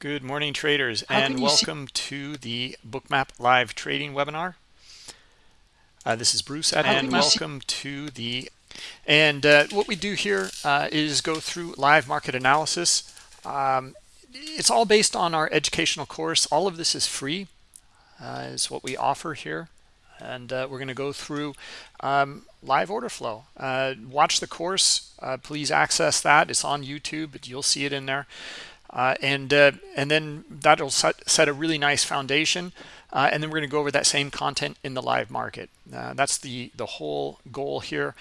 Good morning, traders, and welcome to the Bookmap Live Trading webinar. Uh, this is Bruce, and welcome to the. And uh, what we do here uh, is go through live market analysis. Um, it's all based on our educational course. All of this is free, uh, is what we offer here. And uh, we're going to go through um, live order flow. Uh, watch the course. please access that. It's on YouTube, but you'll see it in there. Uh, and uh, and then that'll set, set a really nice foundation. Uh, and then we're going to go over that same content in the live market. Uh, that's the the whole goal here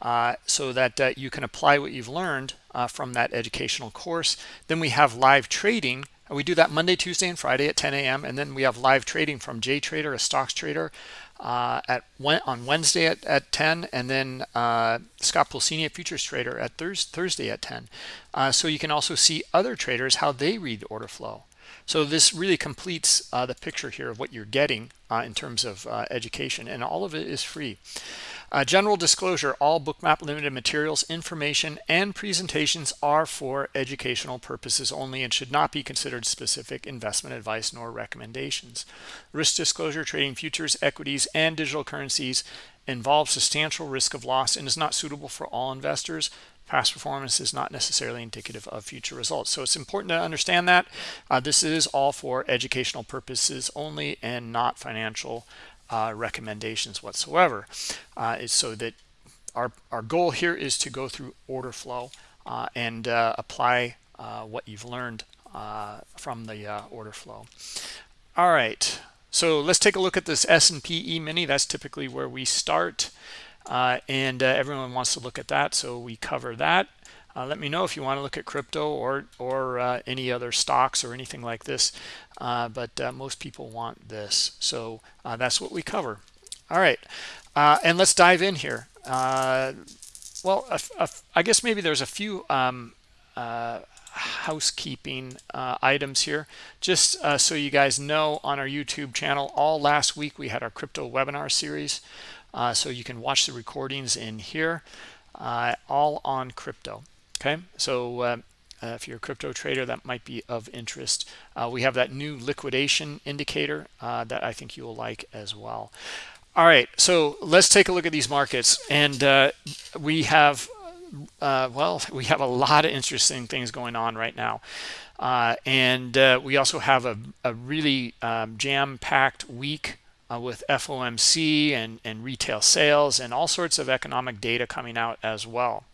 uh, so that uh, you can apply what you've learned from that educational course. Then we have live trading. We do that Monday Tuesday and Friday at 10 a.m. and then we have live trading from J Trader a stocks trader uh, at on Wednesday at, at 10 and then uh, Scott Pulcini, a futures trader at Thursday at 10. Uh, so you can also see other traders, how they read the order flow. So this really completes uh, the picture here of what you're getting uh, in terms of uh, education and all of it is free. Uh, general disclosure, all Bookmap Limited materials, information, and presentations are for educational purposes only and should not be considered specific investment advice nor recommendations. Risk disclosure, trading futures, equities, and digital currencies involves substantial risk of loss and is not suitable for all investors. Past performance is not necessarily indicative of future results. So it's important to understand that. Uh, this is all for educational purposes only and not financial uh, recommendations whatsoever. Uh, is so that our, our goal here is to go through order flow uh, and uh, apply what you've learned from the order flow. All right, so let's take a look at this S&P E-mini. That's typically where we start. And everyone wants to look at that, so we cover that. Uh, let me know if you want to look at crypto or or uh, any other stocks or anything like this. Uh, but uh, most people want this. So uh, that's what we cover. All right. Uh, and let's dive in here. Well I guess maybe there's a few um, housekeeping items here. Just so you guys know on our YouTube channel all last week we had our crypto webinar series so you can watch the recordings in here all on crypto okay? So uh, uh, if you're a crypto trader that might be of interest. Uh, we have that new liquidation indicator uh, that i think you will like as well. All right so let's take a look at these markets. And uh, we have uh, well we have a lot of interesting things going on right now. And we also have a, a really um, jam-packed week uh, with FOMC and, and retail sales and all sorts of economic data coming out as well.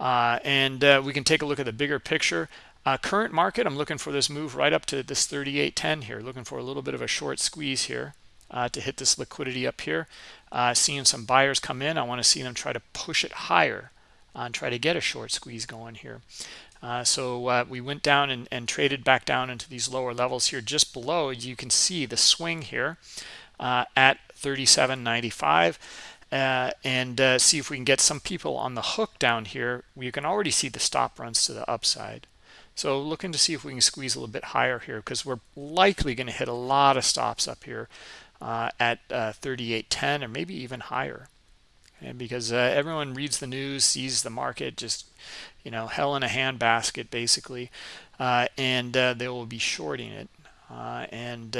Uh, and uh, we can take a look at the bigger picture. Uh, current market, I'm looking for this move right up to this 38.10 here, looking for a little bit of a short squeeze here uh, to hit this liquidity up here. Uh, seeing some buyers come in, I want to see them try to push it higher and try to get a short squeeze going here. Uh, so uh, we went down and, and, traded back down into these lower levels here just below you can see the swing here uh, at 37.95 uh, and uh, see if we can get some people on the hook down here. We can already see the stop runs to the upside. So looking to see if we can squeeze a little bit higher here because we're likely going to hit a lot of stops up here uh, at uh, 38.10 or maybe even higher. And because uh, everyone reads the news, sees the market just, you know, hell in a handbasket basically, uh, and they will be shorting it. and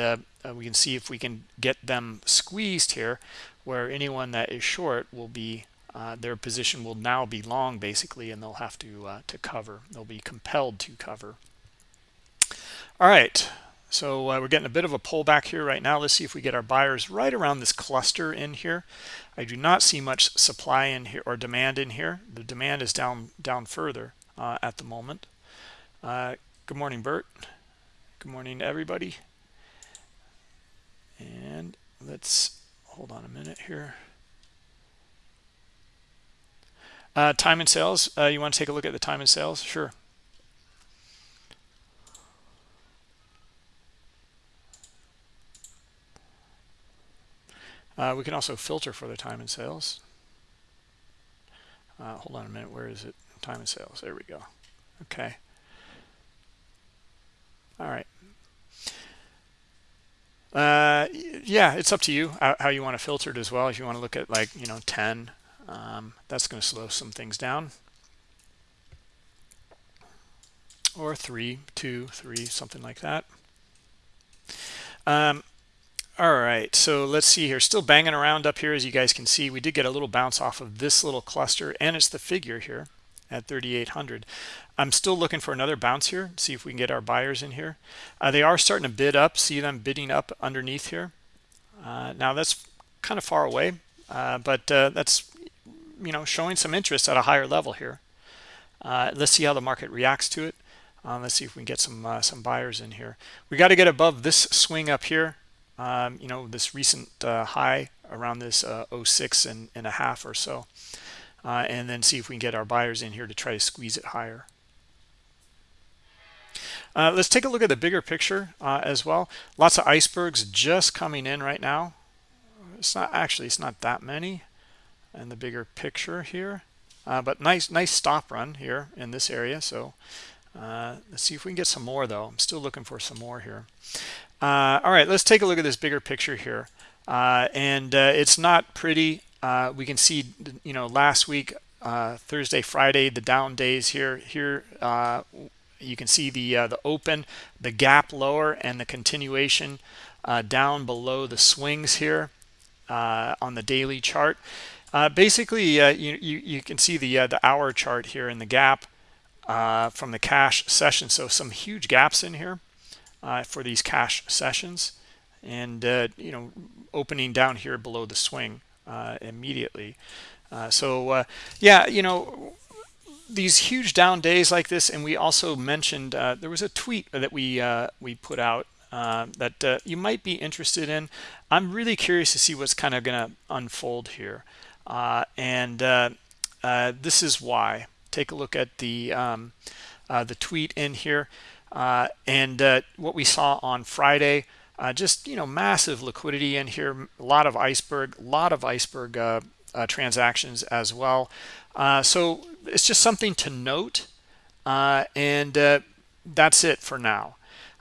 we can see if we can get them squeezed here where anyone that is short will be uh, their position will now be long basically and they'll have to uh, to cover. They'll be compelled to cover. All right. So uh, we're getting a bit of a pullback here right now. Let's see if we get our buyers right around this cluster in here. I do not see much supply in here or demand in here. The demand is down down further uh, at the moment. Uh, good morning Bert. Good morning everybody and let's hold on a minute here. Uh, time and sales. Uh, you want to take a look at the time and sales? Sure. Uh, we can also filter for the time and sales. Uh, hold on a minute. Where is it? Time and sales. There we go. Okay. All right. Uh, yeah, it's up to you how, how, you want to filter it as well. If you want to look at like, you know, 10, um, that's going to slow some things down. or three, two, three, something like that. Um, all right, so let's see here. Still banging around up here, as you guys can see. We did get a little bounce off of this little cluster, and it's the figure here at 3,800. I'm still looking for another bounce here. See if we can get our buyers in here. Uh, they are starting to bid up. See them bidding up underneath here. Uh, now that's kind of far away, uh, but uh, that's you know showing some interest at a higher level here. Uh, let's see how the market reacts to it. Uh, let's see if we can get some some buyers in here. We got to get above this swing up here um, you know, this recent high around this uh, 06 and, and a half or so. Uh, and then see if we can get our buyers in here to try to squeeze it higher. Uh, let's take a look at the bigger picture uh, as well. Lots of icebergs just coming in right now. It's not actually, it's not that many in the bigger picture here. Uh, but nice, nice stop run here in this area. So let's see if we can get some more though. I'm still looking for some more here. Uh, all right, let's take a look at this bigger picture here. Uh, and uh, it's not pretty. Uh, we can see, you know, last week, uh, Thursday, Friday, the down days here. Here, uh, you can see the the open, the gap lower, and the continuation down below the swings here on the daily chart. basically, you, you you can see the the hour chart here in the gap from the cash session. So some huge gaps in here uh, for these cash sessions and uh, you know opening down here below the swing uh, immediately. Uh, so uh, yeah you know these huge down days like this and we also mentioned uh, there was a tweet that we we put out that you might be interested in. I'm really curious to see what's kind of going to unfold here. And this is why. Take a look at the um, the tweet in here. Uh, and uh, what we saw on Friday, uh, just, you know, massive liquidity in here, a lot of iceberg, a lot of iceberg uh, uh, transactions as well. Uh, so it's just something to note. and that's it for now.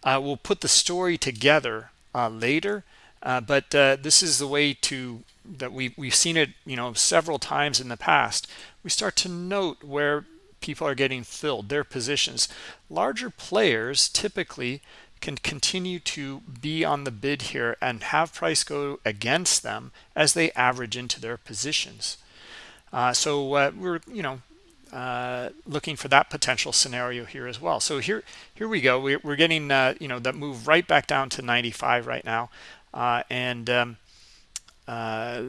we'll put the story together later, but this is the way to that we we've seen it you know several times in the past we start to note where people are getting filled, their positions. Larger players typically can continue to be on the bid here and have price go against them as they average into their positions. Uh, so uh, we're, you know, uh, looking for that potential scenario here as well. So here, here we go. We're, we're getting, uh, you know, that move right back down to 95 right now. Uh, and um, uh,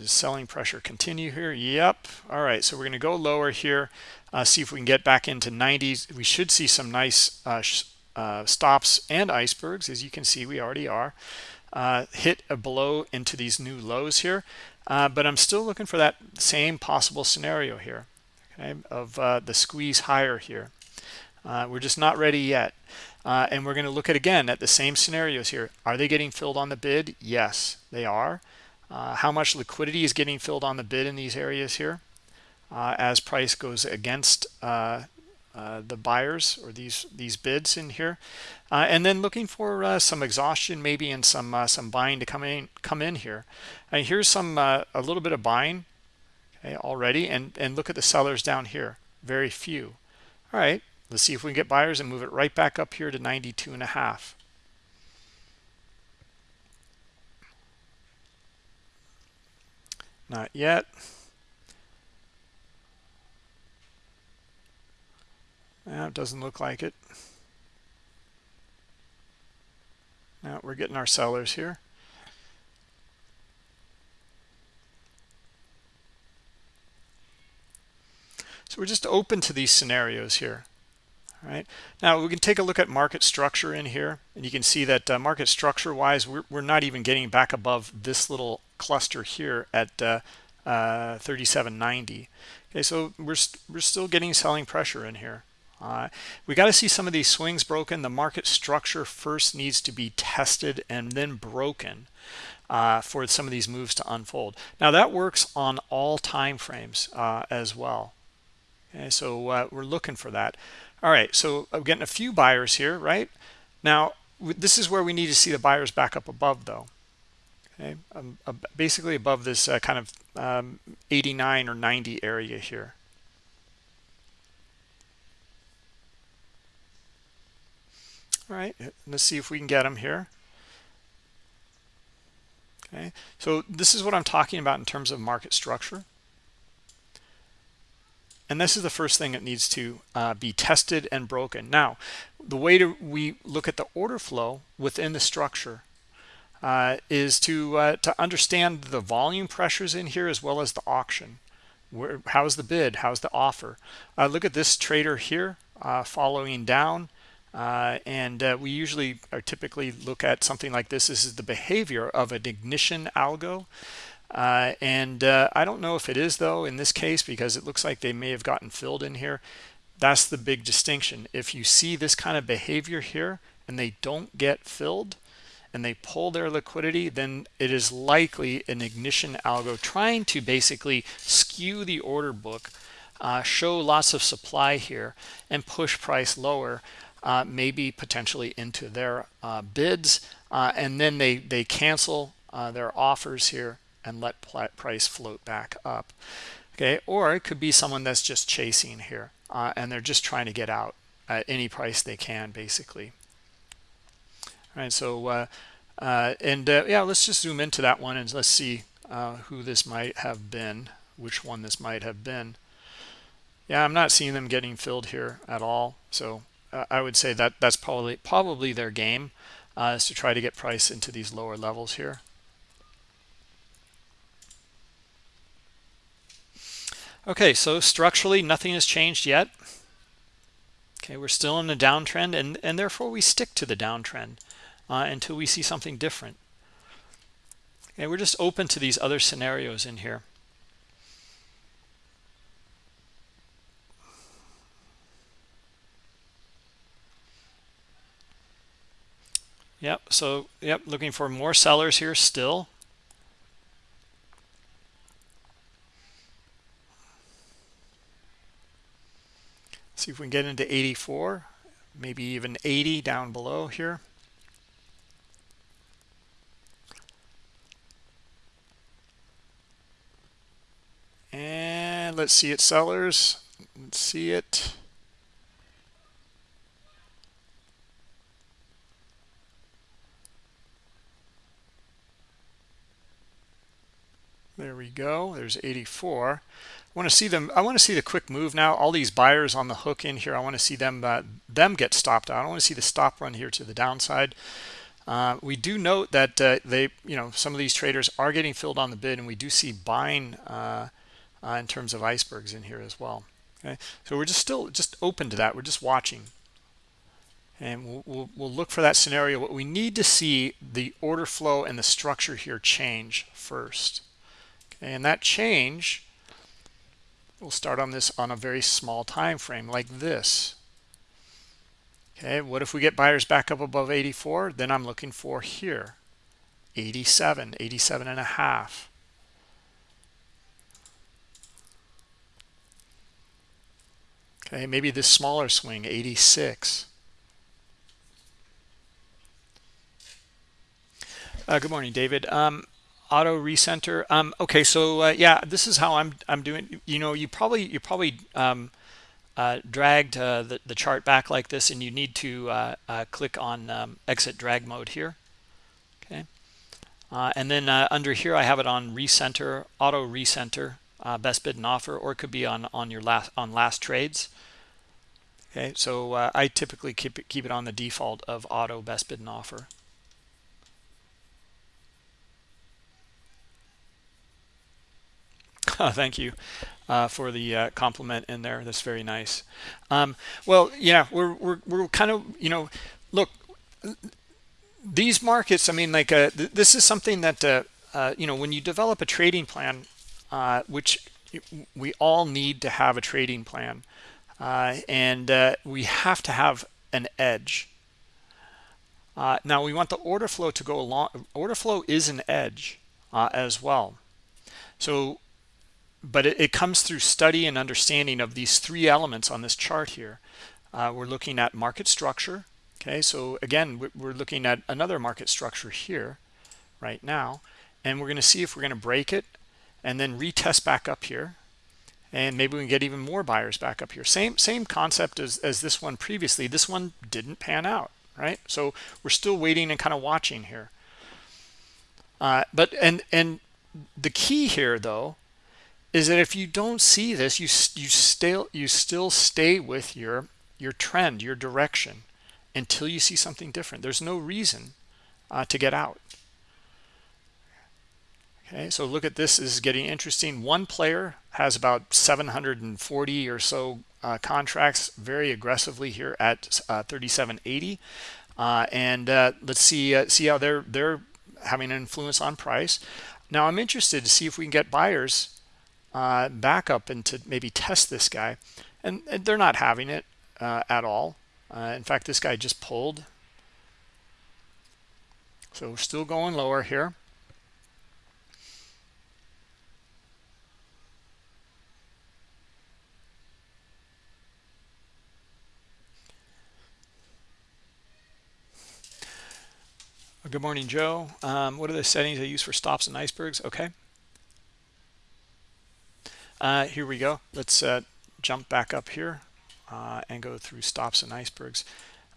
selling pressure continue here? Yep. All right, so we're going to go lower here, uh, see if we can get back into 90s. We should see some nice uh, uh, stops and icebergs. As you can see, we already are. Uh, hit a blow into these new lows here. Uh, but I'm still looking for that same possible scenario here okay, of uh, the squeeze higher here. we're just not ready yet. and we're going to look at again at the same scenarios here. Are they getting filled on the bid? Yes, they are. Uh, how much liquidity is getting filled on the bid in these areas here uh, as price goes against uh, uh the buyers or these these bids in here. Uh, and then looking for uh, some exhaustion maybe and some some buying to come in come in here. And here's some a little bit of buying okay, already. And and look at the sellers down here very few. All right let's see if we can get buyers and move it right back up here to 92 and a half. Not yet. Now it doesn't look like it. Now we're getting our sellers here. So we're just open to these scenarios here. All right. Now we can take a look at market structure in here, and you can see that uh, market structure wise, we're, we're not even getting back above this little cluster here at uh, uh, 37.90. Okay, so we're, we st we're still getting selling pressure in here. Uh, we got to see some of these swings broken. The market structure first needs to be tested and then broken uh, for some of these moves to unfold. Now that works on all time frames uh, as well. Okay, so uh, we're looking for that. All right, so I'm getting a few buyers here, right? Now, this is where we need to see the buyers back up above, though. Okay, um, basically above this uh, kind of um, 89 or 90 area here. All right let's see if we can get them here. Okay so this is what i'm talking about in terms of market structure. And this is the first thing that needs to uh, be tested and broken. Now the way to we look at the order flow within the structure uh, is to uh, to understand the volume pressures in here as well as the auction. Where how's the bid? How's the offer? Uh, look at this trader here uh, following down uh, and uh, we usually are typically look at something like this. This is the behavior of an ignition algo. Uh, and uh, I don't know if it is though in this case because it looks like they may have gotten filled in here. That's the big distinction. If you see this kind of behavior here and they don't get filled and they pull their liquidity, then it is likely an ignition algo trying to basically skew the order book, uh, show lots of supply here, and push price lower, uh, maybe potentially into their uh, bids, uh, and then they, they cancel uh, their offers here and let price float back up. Okay, or it could be someone that's just chasing here, uh, and they're just trying to get out at any price they can, basically. All right, so and yeah, let's just zoom into that one and let's see who this might have been, which one this might have been. Yeah, I'm not seeing them getting filled here at all. So I would say that that's probably probably their game uh, is to try to get price into these lower levels here. Okay, so structurally nothing has changed yet. Okay, we're still in a downtrend and, and therefore we stick to the downtrend uh, until we see something different. Okay, we're just open to these other scenarios in here. Yep, so yep, looking for more sellers here still. See if we can get into 84, maybe even 80 down below here. And let's see it, sellers. Let's see it. There we go. There's 84. I want to see them. I want to see the quick move now. All these buyers on the hook in here. I want to see them uh, them get stopped out. I want to see the stop run here to the downside. Uh, we do note that uh, they, you know, some of these traders are getting filled on the bid, and we do see buying uh, uh, in terms of icebergs in here as well. Okay, so we're just still just open to that. We're just watching, and we'll, we'll, we'll look for that scenario. What we need to see the order flow and the structure here change first, and that change. We'll start on this on a very small time frame like this. Okay, what if we get buyers back up above 84? Then I'm looking for here, 87, 87 and a half. Okay, maybe this smaller swing, 86. Uh, good morning, David. Um, auto recenter. Um, okay, so uh, yeah, this is how I'm I'm doing. You know, you probably you probably um, uh, dragged uh, the the chart back like this, and you need to uh, uh, click on um, exit drag mode here. Okay, and then under here I have it on recenter, auto recenter, best bid and offer, or it could be on on your last on last trades. Okay, so uh, I typically keep it, keep it on the default of auto best bid and offer. Thank you uh, for the uh, compliment in there. That's very nice. Um, well, yeah, we're, we're, we're kind of, you know, look, these markets, I mean, like uh, th this is something that, uh, uh, you know, when you develop a trading plan, uh, which we all need to have a trading plan, and we have to have an edge. Now we want the order flow to go along. Order flow is an edge as well. So, but it, it, comes through study and understanding of these three elements on this chart here. Uh, we're looking at market structure. Okay, so again, we're looking at another market structure here right now, and we're going to see if we're going to break it and then retest back up here and maybe we can get even more buyers back up here same same concept as, as this one previously this one didn't pan out right? So we're still waiting and kind of watching here. Uh, but and and the key here though is that if you don't see this, you you still you still stay with your your trend, your direction until you see something different. There's no reason uh, to get out. Okay, so look at this, this is getting interesting. One player has about 740 or so uh, contracts very aggressively here at uh, 3780. Uh, and uh, let's see uh, see how they're they're having an influence on price. Now I'm interested to see if we can get buyers uh, back up and to maybe test this guy. And, and they're not having it at all. in fact, this guy just pulled. So we're still going lower here. Good morning, Joe. Um, what are the settings I use for stops and icebergs? Okay. Uh, here we go. Let's uh, jump back up here uh, and go through stops and icebergs.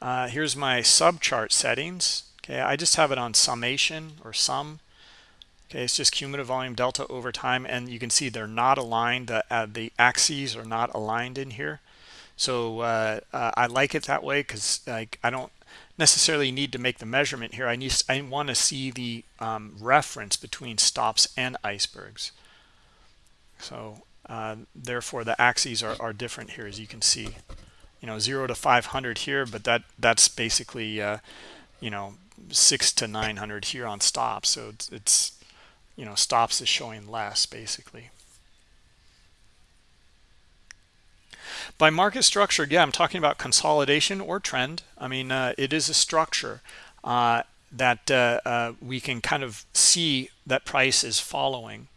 Uh, here's my subchart settings. Okay, I just have it on summation or sum. Okay, it's just cumulative volume delta over time, and you can see they're not aligned. The, uh, the axes are not aligned in here. So uh, I like it that way because like I don't necessarily need to make the measurement here. I need I want to see the um, reference between stops and icebergs. So uh, therefore, the axes are, are different here, as you can see. You know, zero to 500 here, but that that's basically uh, you know six to 900 here on stops. So it's, it's you know stops is showing less basically. By market structure, yeah, I'm talking about consolidation or trend. I mean, uh, it is a structure uh, that uh, uh we can kind of see that price is following.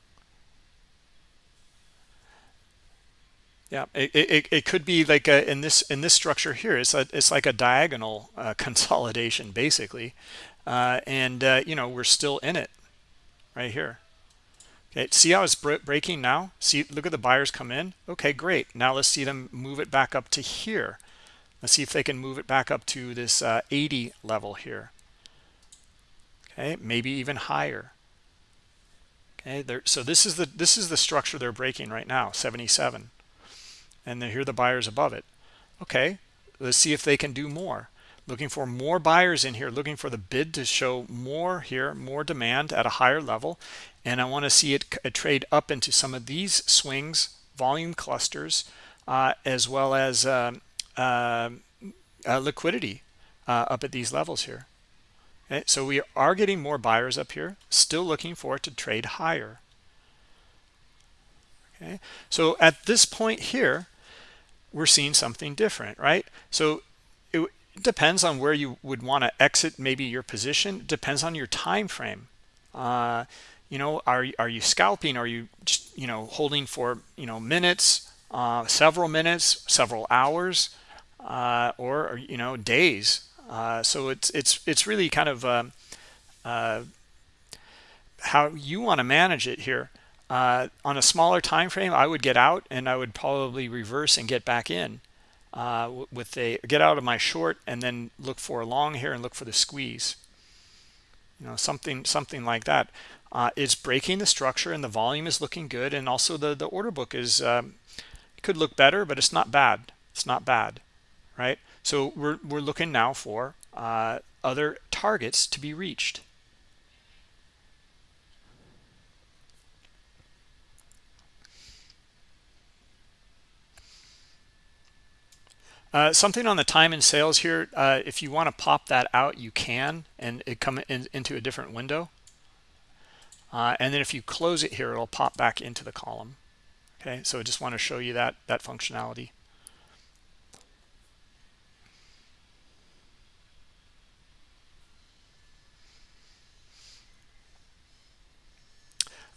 Yeah, it, it, it could be like a, in this in this structure here. It's a, it's like a diagonal uh, consolidation basically, uh, and you know we're still in it right here. Okay, see how it's breaking now? See, look at the buyers come in. Okay, great. Now let's see them move it back up to here. Let's see if they can move it back up to this uh, 80 level here. Okay, maybe even higher. Okay, so this is the this is the structure they're breaking right now, 77, and here the buyers above it. Okay, let's see if they can do more. Looking for more buyers in here looking for the bid to show more here more demand at a higher level. And I want to see it trade up into some of these swings volume clusters uh, as well as uh, uh, liquidity uh, up at these levels here. Okay, so we are getting more buyers up here still looking for it to trade higher. Okay so at this point here we're seeing something different right? So it, depends on where you would want to exit maybe your position it depends on your time frame uh, you know are, are you scalping? Are you just, you know holding for you know minutes uh, several minutes several hours uh, or you know days? Uh, so it's it's it's really kind of uh, uh, how you want to manage it here uh, on a smaller time frame I would get out and I would probably reverse and get back in uh, with a get out of my short and then look for a long here and look for the squeeze. You know something something like that. Uh, is breaking the structure and the volume is looking good and also the the order book is um, could look better but it's not bad. It's not bad right? So we're, we're looking now for uh, other targets to be reached Uh, something on the time and sales here, uh, if you want to pop that out, you can, and it come in, into a different window. Uh, and then if you close it here, it'll pop back into the column. Okay, so I just want to show you that, that functionality.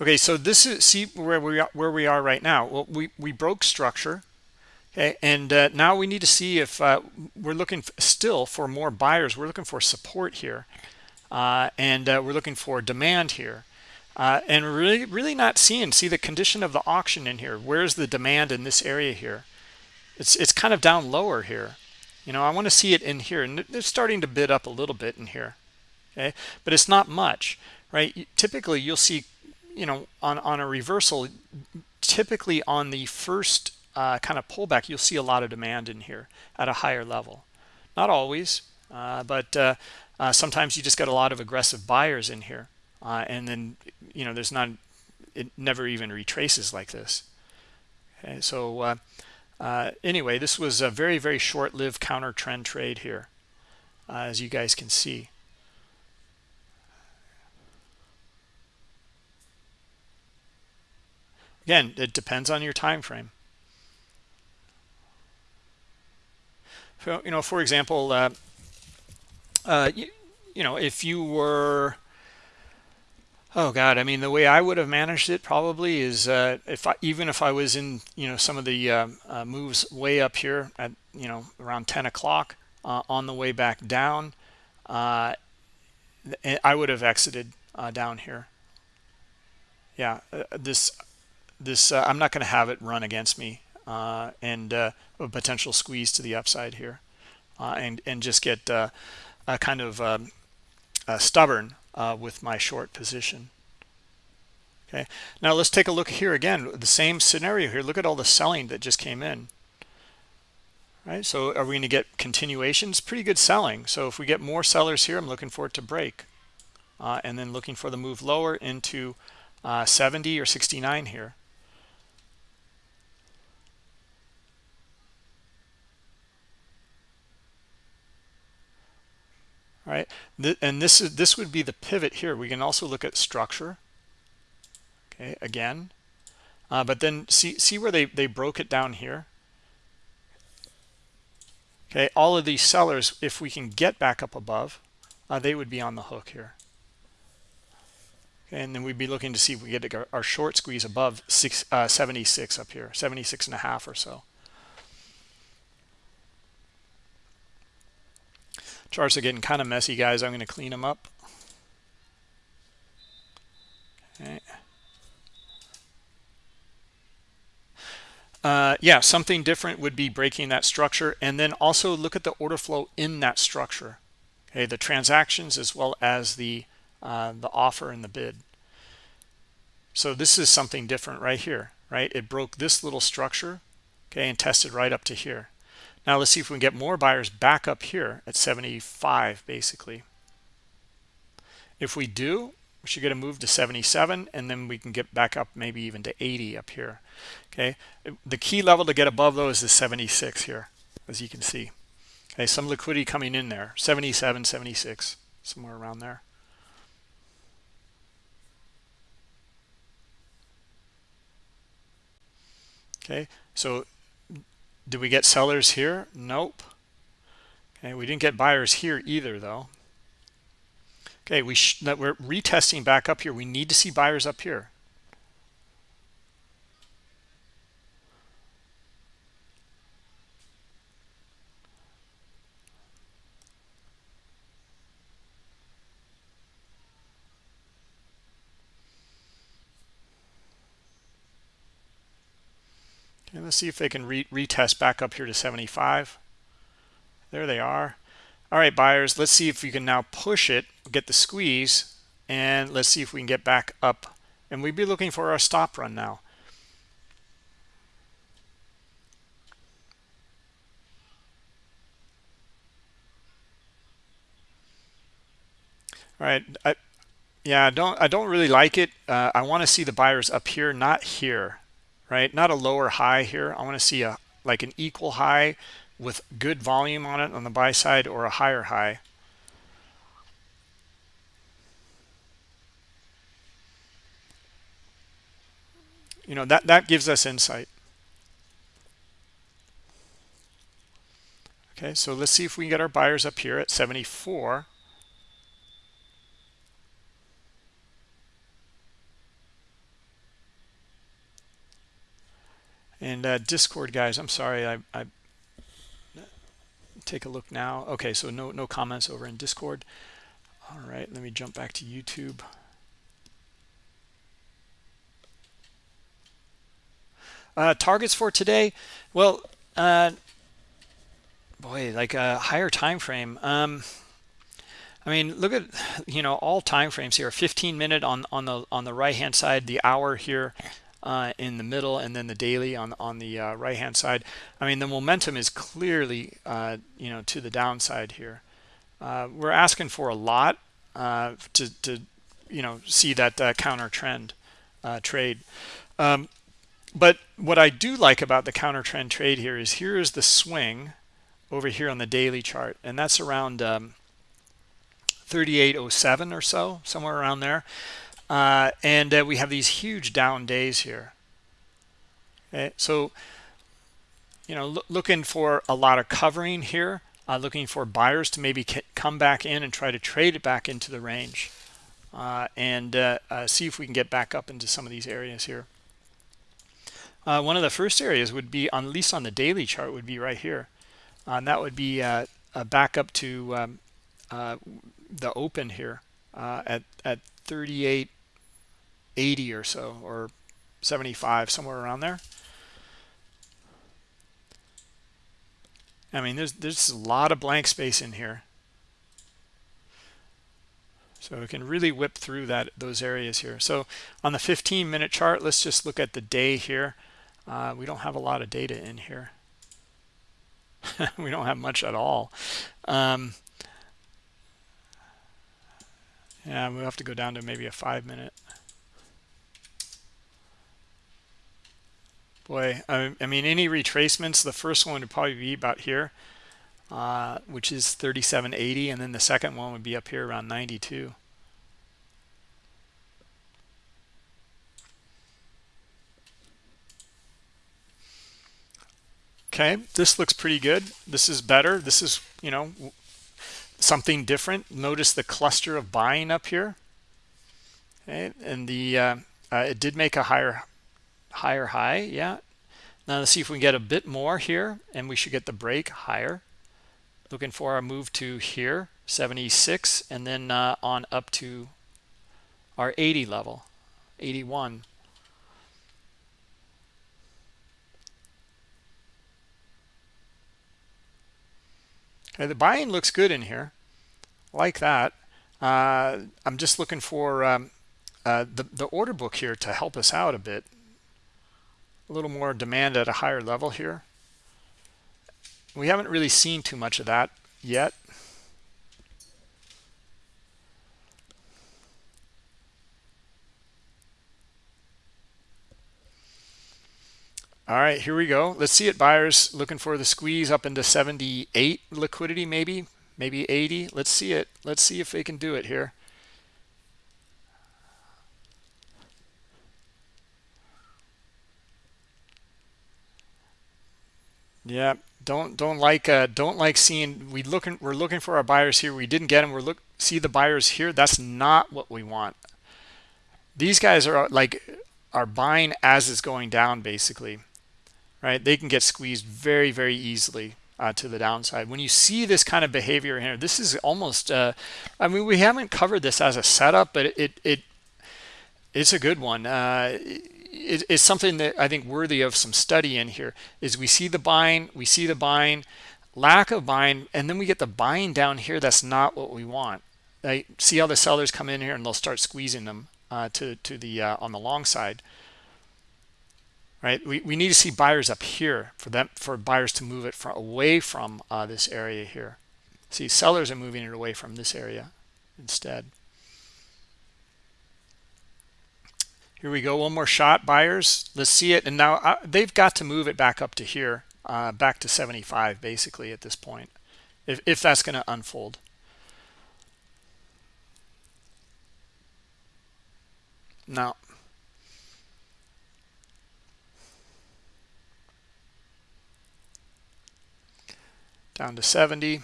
Okay, so this is see where we are, where we are right now. Well, we we broke structure. And uh, now we need to see if uh, we're looking still for more buyers. We're looking for support here, uh, and uh, we're looking for demand here. Uh, and really, really not seeing, see the condition of the auction in here. Where's the demand in this area here? It's, it's kind of down lower here. you know i want to see it in here and they're starting to bid up a little bit in here okay but it's not much right typically you'll see you know on on a reversal typically on the first uh, kind of pullback you'll see a lot of demand in here at a higher level. Not always uh, but uh, uh sometimes you just get a lot of aggressive buyers in here uh, and then you know there's not it never even retraces like this. Okay so uh, anyway this was a very very short-lived counter trend trade here as you guys can see. Again it depends on your time frame you know for example uh, uh, you, you know if you were Oh God, I mean, the way I would have managed it probably is uh, if I, even if I was in, you know, some of the uh, uh, moves way up here at, you know, around 10 o'clock uh, on the way back down, uh, I would have exited down here. Yeah, this, this, I'm not going to have it run against me and a potential squeeze to the upside here and, and just get a kind of um, stubborn uh, with my short position. Okay. Now let's take a look here again the same scenario here. Look at all the selling that just came in. Right? So are we going to get continuations? Pretty good selling. So if we get more sellers here i'm looking for it to break uh, and then looking for the move lower into uh, 70 or 69 here right? And this is this would be the pivot here. We can also look at structure okay again. Uh, but then see see where they they broke it down here? Okay all of these sellers if we can get back up above uh, they would be on the hook here. And then we'd be looking to see if we get our short squeeze above six, uh, 76 up here 76 and a half or so Charts are getting kind of messy, guys. I'm going to clean them up. Okay. Uh, yeah, something different would be breaking that structure. And then also look at the order flow in that structure. Okay, the transactions as well as the, uh, the offer and the bid. So this is something different right here, right? It broke this little structure, okay, and tested right up to here. Now let's see if we can get more buyers back up here at 75 basically. If we do, we should get a move to 77 and then we can get back up maybe even to 80 up here. Okay, the key level to get above those is 76 here, as you can see. Okay, some liquidity coming in there, 77, 76, somewhere around there. Okay, so did we get sellers here? Nope. Okay, we didn't get buyers here either, though. Okay, we we're retesting back up here. We need to see buyers up here. Let's see if they can re retest back up here to 75. There they are. All right, buyers, let's see if we can now push it, get the squeeze, and let's see if we can get back up. And we'd be looking for our stop run now. All right, I, yeah, I don't I don't really like it. Uh, I want to see the buyers up here, not here right? Not a lower high here. I want to see a like an equal high with good volume on it on the buy side or a higher high. You know, that, that gives us insight. Okay, so let's see if we can get our buyers up here at 74. And uh, Discord guys, I'm sorry, I, I take a look now. Okay, so no no comments over in Discord. All right, let me jump back to YouTube. Uh, targets for today, well, uh, boy like a higher time frame um i mean look at you know all time frames here 15 minute on on the on the right hand side the hour here uh, in the middle and then the daily on on the uh, right hand side. I mean the momentum is clearly uh, you know to the downside here. Uh, we're asking for a lot uh, to to you know see that uh, counter trend trade. Um, but what I do like about the counter trend trade here is here is the swing over here on the daily chart and that's around um, 3807 or so somewhere around there uh, and uh, we have these huge down days here okay? so you know lo looking for a lot of covering here uh, looking for buyers to maybe come back in and try to trade it back into the range uh, and uh, uh, see if we can get back up into some of these areas here one of the first areas would be on at least on the daily chart would be right here and that would be back up to um, the open here at at 38 80 or so, or 75, somewhere around there. I mean, there's, there's a lot of blank space in here. So it can really whip through that those areas here. So on the 15 minute chart, let's just look at the day here. Uh, we don't have a lot of data in here. we don't have much at all. Um, yeah, we'll have to go down to maybe a five minute. Boy, I, I mean, any retracements, the first one would probably be about here, uh, which is 3780, and then the second one would be up here around 92. okay this looks pretty good. This is better. This is you know something different. Notice the cluster of buying up here. Okay and the uh, uh, it did make a higher higher high yeah now let's see if we can get a bit more here and we should get the break higher looking for our move to here 76 and then uh, on up to our 80 level 81 Okay, the buying looks good in here, like that. Uh, I'm just looking for um, uh, the, the order book here to help us out a bit. A little more demand at a higher level here. We haven't really seen too much of that yet. All right, here we go. Let's see it. Buyers looking for the squeeze up into 78 liquidity, maybe, maybe 80. Let's see it. Let's see if they can do it here. Yeah, don't don't like uh, don't like seeing we looking we're looking for our buyers here. We didn't get them. We're look see the buyers here. That's not what we want. These guys are like are buying as it's going down basically right? They can get squeezed very, very easily uh, to the downside. When you see this kind of behavior here, this is almost, uh, I mean, we haven't covered this as a setup, but it, it, it it's a good one. Uh, it, it's something that I think worthy of some study in here is we see the buying, we see the buying, lack of buying, and then we get the buying down here. That's not what we want. Right? See how the sellers come in here and they'll start squeezing them uh, to, to the, uh, on the long side right we, we need to see buyers up here for them for buyers to move it from away from uh, this area here see sellers are moving it away from this area instead here we go one more shot buyers let's see it. And now uh, they've got to move it back up to here uh, back to 75 basically at this point if, if that's going to unfold. Now down to 70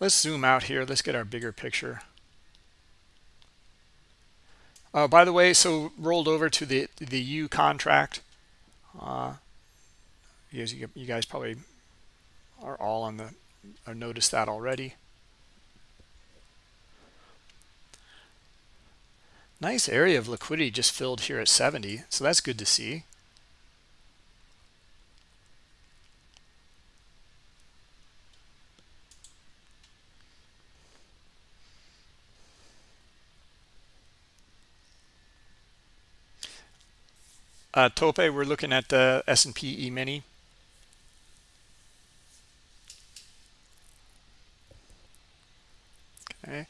let's zoom out here. Let's get our bigger picture uh, by the way so rolled over to the the U contract. Uh, you, guys, you guys probably are all on the or noticed that already. Nice area of liquidity just filled here at 70 so that's good to see uh, Tope, we're looking at the S&P E-mini. Okay.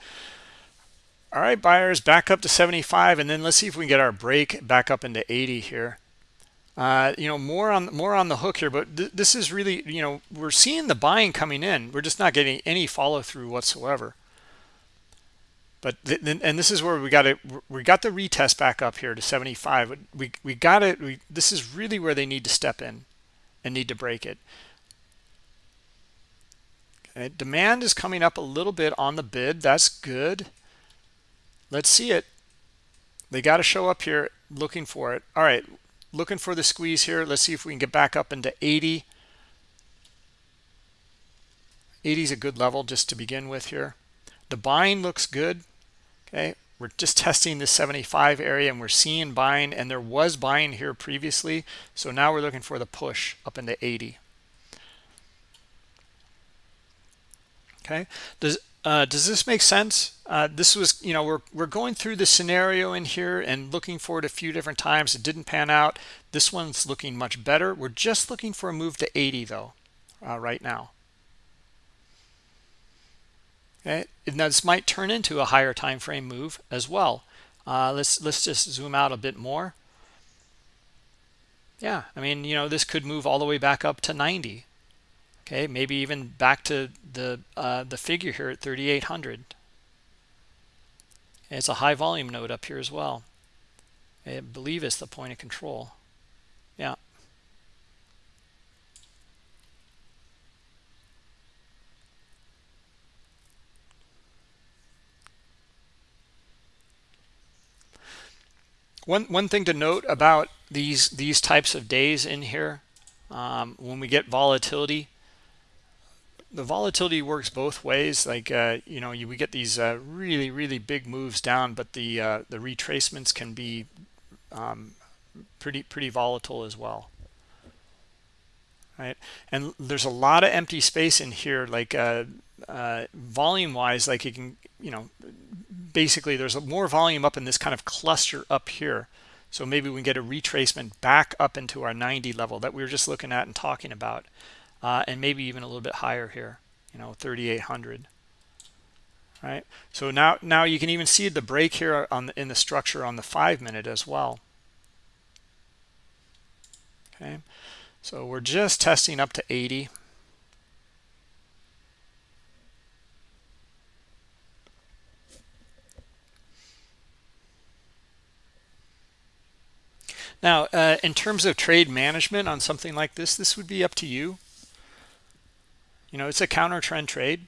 All right, buyers back up to 75, and then let's see if we can get our break back up into 80 here. Uh, you know, more on more on the hook here, but th this is really, you know, we're seeing the buying coming in. We're just not getting any follow through whatsoever. But and this is where we got it. We got the retest back up here to 75. We we got it. We, this is really where they need to step in and need to break it. Okay, demand is coming up a little bit on the bid. That's good. Let's see it. They got to show up here looking for it. All right, looking for the squeeze here. Let's see if we can get back up into 80. 80 is a good level just to begin with here. The buying looks good. Okay, we're just testing the 75 area and we're seeing buying and there was buying here previously. So now we're looking for the push up into 80. Okay, does uh, does this make sense? Uh, this was, you know, we're, we're going through the scenario in here and looking for it a few different times. It didn't pan out. This one's looking much better. We're just looking for a move to 80 though, uh, right now. Okay, now this might turn into a higher time frame move as well. Uh, let's let's just zoom out a bit more. Yeah, I mean, you know, this could move all the way back up to 90 okay maybe even back to the uh, the figure here at 3800 it's a high volume node up here as well. I believe it's the point of control. Yeah one one thing to note about these these types of days in here um, when we get volatility the volatility works both ways. Like uh, you know you, we get these uh, really really big moves down but the uh, the retracements can be um, pretty pretty volatile as well. Right? And there's a lot of empty space in here. Like uh, uh, volume wise like you can you know basically there's more volume up in this kind of cluster up here so maybe we can get a retracement back up into our 90 level that we were just looking at and talking about uh, and maybe even a little bit higher here, you know, 3,800. Right. So now, now you can even see the break here on the, in the structure on the five minute as well. Okay. So we're just testing up to 80. Now, uh, in terms of trade management on something like this, this would be up to you. You know it's a counter trend trade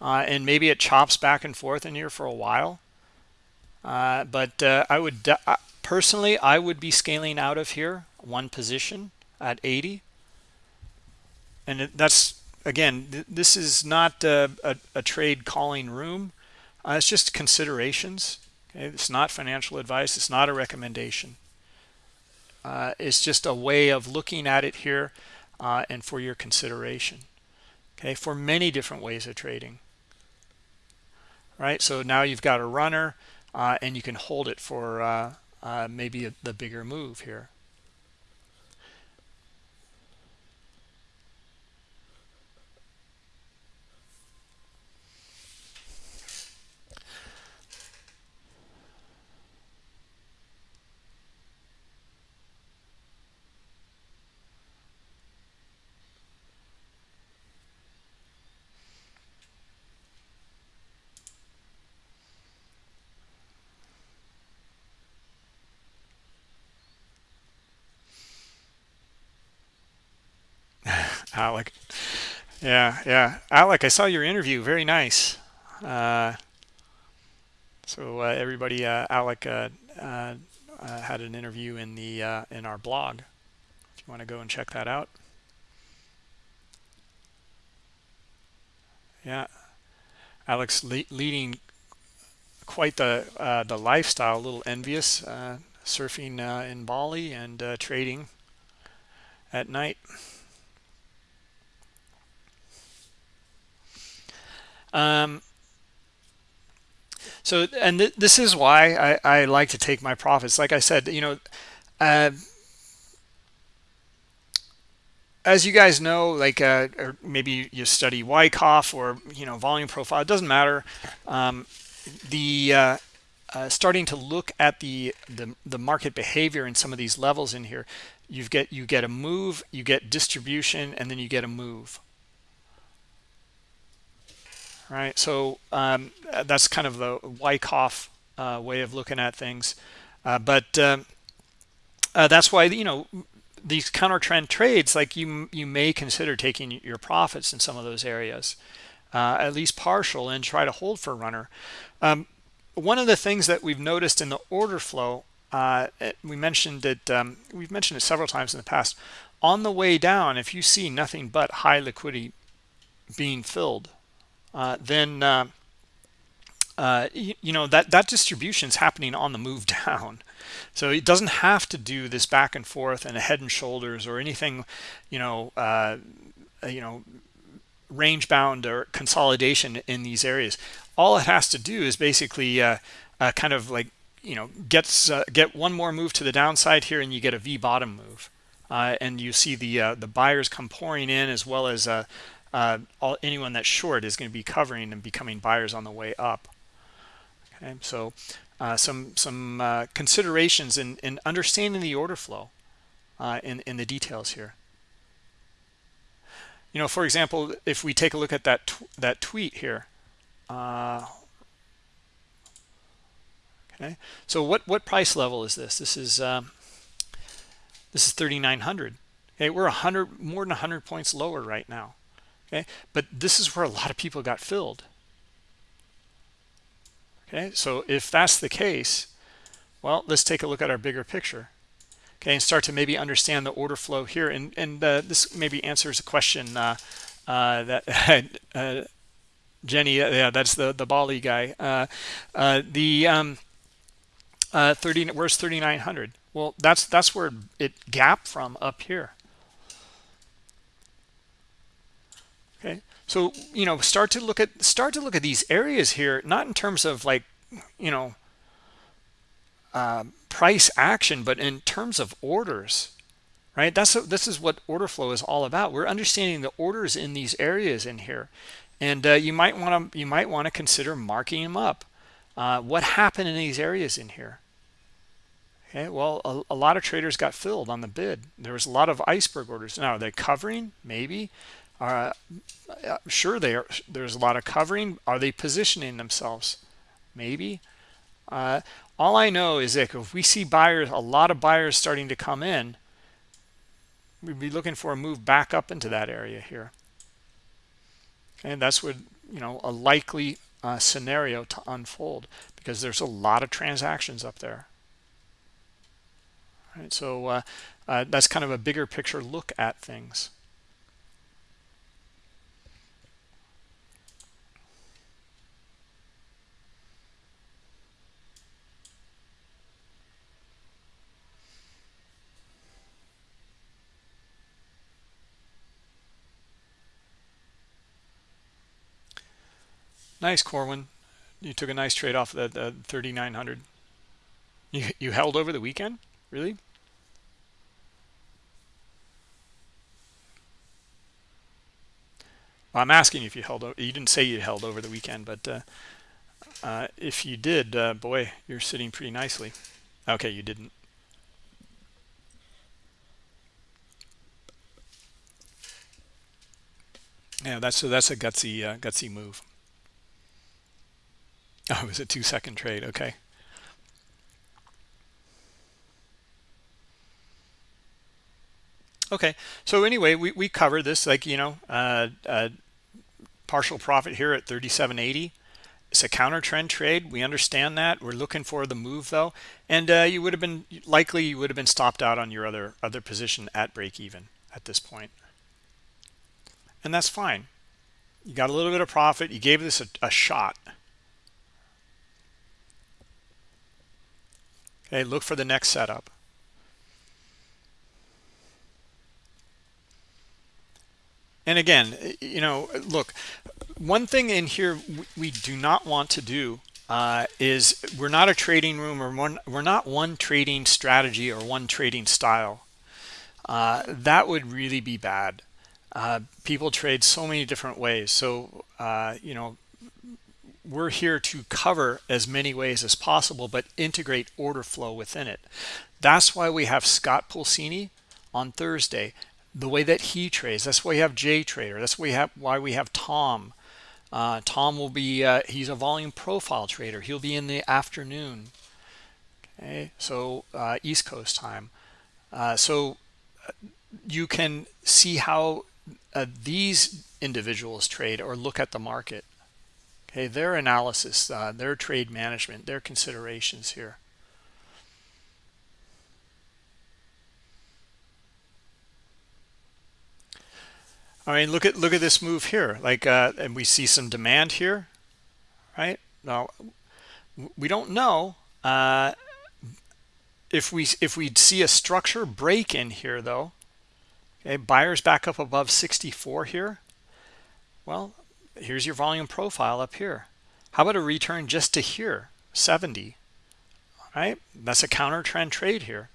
uh, and maybe it chops back and forth in here for a while. Uh, but uh, I would uh, personally I would be scaling out of here one position at 80 and that's again th this is not a, a, a trade calling room. Uh, it's just considerations. Okay it's not financial advice. It's not a recommendation uh, it's just a way of looking at it here and for your consideration. Okay for many different ways of trading. Right so now you've got a runner uh, and you can hold it for uh, uh, maybe a, the bigger move here Alec. Yeah, yeah. Alec, I saw your interview. Very nice. Uh, so uh, everybody, uh, Alec uh, uh, uh, had an interview in the in our blog. If you want to go and check that out. Yeah, Alex le leading quite the the lifestyle. A little envious, surfing in Bali and trading at night. Um, so, and th this is why I, I like to take my profits. Like I said, you know, uh, as you guys know, like uh, or maybe you study Wyckoff or you know volume profile, it doesn't matter. Um, the uh, uh, starting to look at the, the the market behavior in some of these levels in here, you get you get a move, you get distribution, and then you get a move. Right, so um, that's kind of the Wyckoff uh, way of looking at things, uh, but um, uh, that's why you know these counter trend trades like you you may consider taking your profits in some of those areas uh, at least partial and try to hold for a runner. Um, one of the things that we've noticed in the order flow uh, we mentioned it um, we've mentioned it several times in the past. On the way down if you see nothing but high liquidity being filled then uh, uh, you, you, know that that distribution is happening on the move down so it doesn't have to do this back and forth and a head and shoulders or anything, you know, uh, you know, range bound or consolidation in these areas. All it has to do is basically uh, uh, kind of like, you know, gets uh, get one more move to the downside here and you get a V bottom move. Uh, and you see the uh, the buyers come pouring in as well as all, anyone that's short is going to be covering and becoming buyers on the way up. Okay, so uh, some some uh, considerations in, in understanding the order flow uh, in, in the details here. You know, for example, if we take a look at that tw that tweet here. Uh, okay, so what what price level is this? This is um, this is 3,900. Okay, we're 100 more than 100 points lower right now. Okay, but this is where a lot of people got filled. Okay? So if that's the case well let's take a look at our bigger picture. Okay? And start to maybe understand the order flow here. And and uh, this maybe answers a question uh, uh, that uh, Jenny uh, yeah that's the the Bali guy. Uh, the um, 30 where's 3900 well that's that's where it gap from up here okay so you know start to look at start to look at these areas here not in terms of like you know uh, price action but in terms of orders right? That's a, this is what order flow is all about. We're understanding the orders in these areas in here. And uh, you might want to you might want to consider marking them up uh, what happened in these areas in here. Okay well a, a, lot of traders got filled on the bid. There was a lot of iceberg orders. Now are they covering? Maybe uh, sure they are there's a lot of covering. Are they positioning themselves? Maybe. Uh, all i know is that if we see buyers a lot of buyers starting to come in we'd be looking for a move back up into that area here. And that's what you know a likely uh, scenario to unfold because there's a lot of transactions up there. All right so uh, uh, that's kind of a bigger picture look at things Nice, Corwin. You took a nice trade off of that uh, 3,900. You, you held over the weekend? Really? Well, I'm asking if you held over. You didn't say you held over the weekend, but uh, uh, if you did, uh, boy, you're sitting pretty nicely. Okay, you didn't. Yeah, that's a, that's a gutsy uh, gutsy move. Oh, it was a two second trade. Okay. Okay. So anyway, we, we covered this like, you know, uh, uh, partial profit here at 37.80. It's a counter trend trade. We understand that. We're looking for the move though. And uh, you would have been likely you would have been stopped out on your other other position at break even at this point. And that's fine. You got a little bit of profit. You gave this a, a shot. Okay, look for the next setup. And again, you know, look, one thing in here we do not want to do uh, is we're not a trading room or one, we're not one trading strategy or one trading style. Uh, that would really be bad. Uh, people trade so many different ways. So, uh, you know, we're here to cover as many ways as possible, but integrate order flow within it. That's why we have Scott Pulsini on Thursday, the way that he trades. That's why we have Jay Trader. That's why we have, why we have Tom. Uh, Tom will be, uh, he's a volume profile trader. He'll be in the afternoon. Okay, so uh, East Coast time. Uh, so uh, you can see how uh, these individuals trade or look at the market. Okay, their analysis, their trade management, their considerations here. I mean, look at look at this move here. Like, uh, and we see some demand here, right? Now, we don't know uh, if we if we see a structure break in here though. Okay, buyers back up above 64 here. Well, here's your volume profile up here. How about a return just to here, 70? Right, that's a counter trend trade here.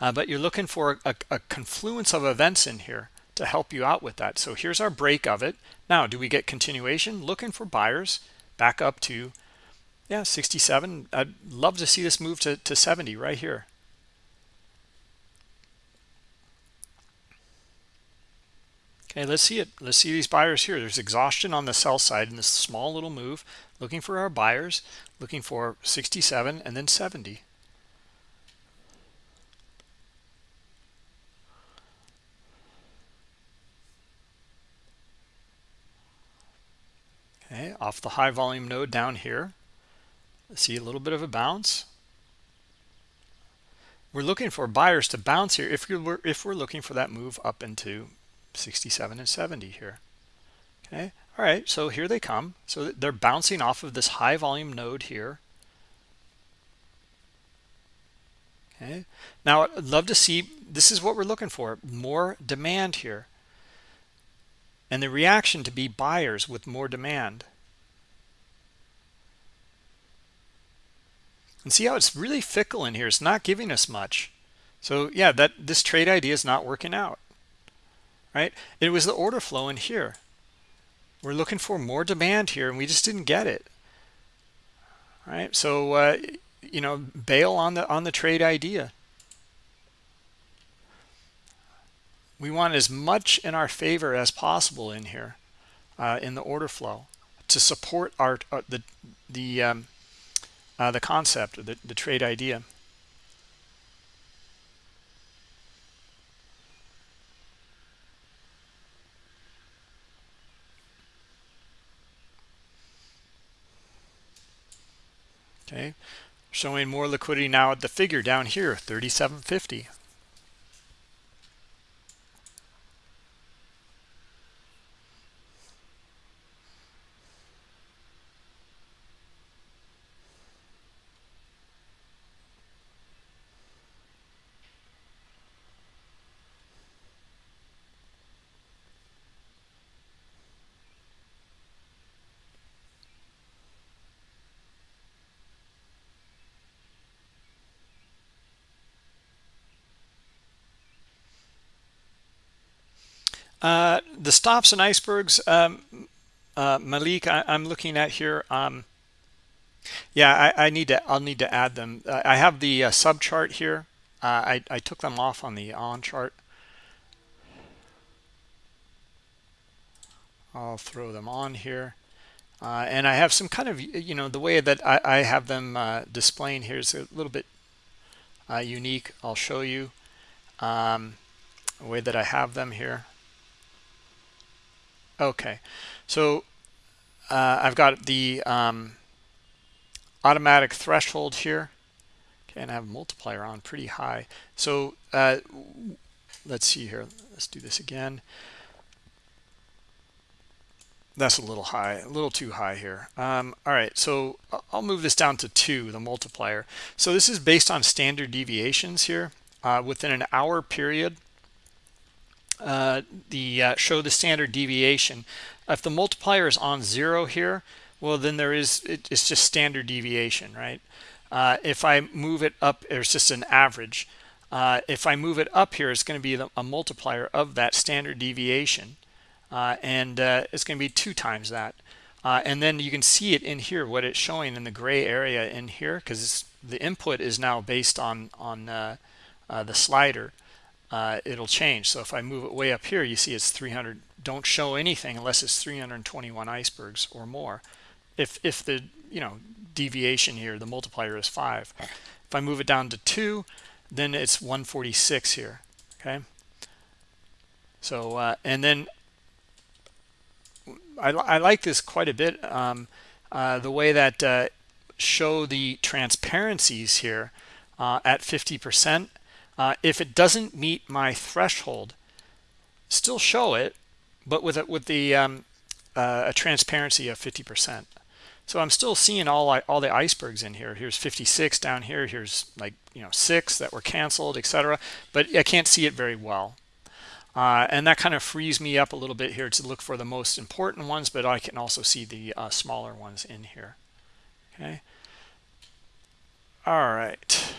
Uh, but you're looking for a, a confluence of events in here to help you out with that. So here's our break of it. Now, do we get continuation? Looking for buyers back up to, yeah, 67. I'd love to see this move to, to 70 right here. Okay, let's see it. Let's see these buyers here. There's exhaustion on the sell side in this small little move. Looking for our buyers, looking for 67 and then 70. okay off the high volume node down here see a little bit of a bounce we're looking for buyers to bounce here if you're if we're looking for that move up into 67 and 70 here okay all right so here they come so they're bouncing off of this high volume node here okay now i'd love to see this is what we're looking for more demand here and the reaction to be buyers with more demand. And see how it's really fickle in here. It's not giving us much. So yeah, that this trade idea is not working out. Right? It was the order flow in here. We're looking for more demand here, and we just didn't get it. Right? So uh, you know, bail on the on the trade idea. we want as much in our favor as possible in here uh, in the order flow to support our uh, the the um, uh, the concept the, the trade idea okay. Showing more liquidity now at the figure down here 3750 Uh, the stops and icebergs, um, uh, Malik, I, am looking at here. Um, yeah, I, I, need to. I'll need to add them. Uh, I have the uh, sub chart here. Uh, I, I took them off on the on chart. I'll throw them on here. Uh, and I have some kind of, you know, the way that I, I have them uh, displaying here is a little bit uh, unique. I'll show you um, the way that I have them here. Okay, so uh, I've got the um, automatic threshold here. Okay, and I have multiplier on pretty high. So uh, let's see here. Let's do this again. That's a little high, a little too high here. Um, all right, so I'll move this down to two, the multiplier. So this is based on standard deviations here. Uh, within an hour period, uh, the uh, show the standard deviation. If the multiplier is on zero here, well then there is it, it's just standard deviation right? Uh, if I move it up it's just an average. Uh, if I move it up here it's going to be the, a multiplier of that standard deviation uh, and uh, it's going to be two times that. And then you can see it in here what it's showing in the gray area in here because the input is now based on on the slider it'll change. So if I move it way up here you see it's 300 don't show anything unless it's 321 icebergs or more. If if the you know deviation here the multiplier is five. If i move it down to two then it's 146 here okay? So uh, and then I, I, like this quite a bit um, uh, the way that uh, show the transparencies here uh, at 50 percent uh, if it doesn't meet my threshold still show it but with it with the um, uh, a transparency of 50 percent so I'm still seeing all all the icebergs in here. Here's 56 down here. Here's like you know six that were canceled, etc. But I can't see it very well, uh, and that kind of frees me up a little bit here to look for the most important ones. But I can also see the uh, smaller ones in here. Okay. All right.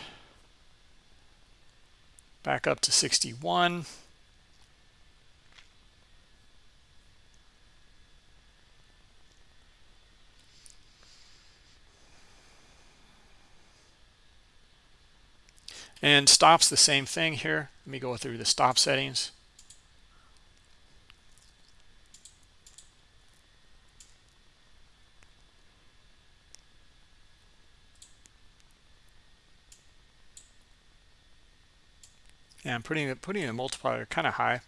Back up to 61. and stops the same thing here let me go through the stop settings yeah i'm putting it putting the multiplier kind of high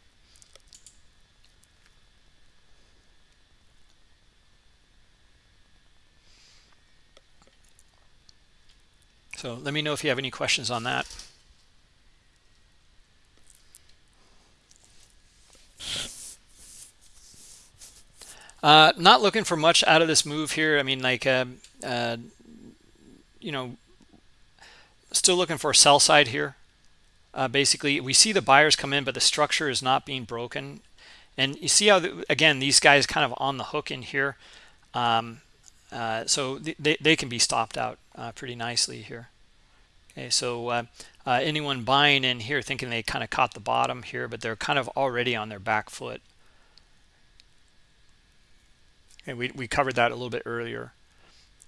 So let me know if you have any questions on that. Uh, not looking for much out of this move here. I mean, like, uh, uh, you know, still looking for a sell side here. Uh, basically, we see the buyers come in, but the structure is not being broken. And you see how, the, again, these guys kind of on the hook in here. Um, uh, so they, they can be stopped out uh, pretty nicely here. Okay, so uh, uh, anyone buying in here thinking they kind of caught the bottom here, but they're kind of already on their back foot. And we, we covered that a little bit earlier.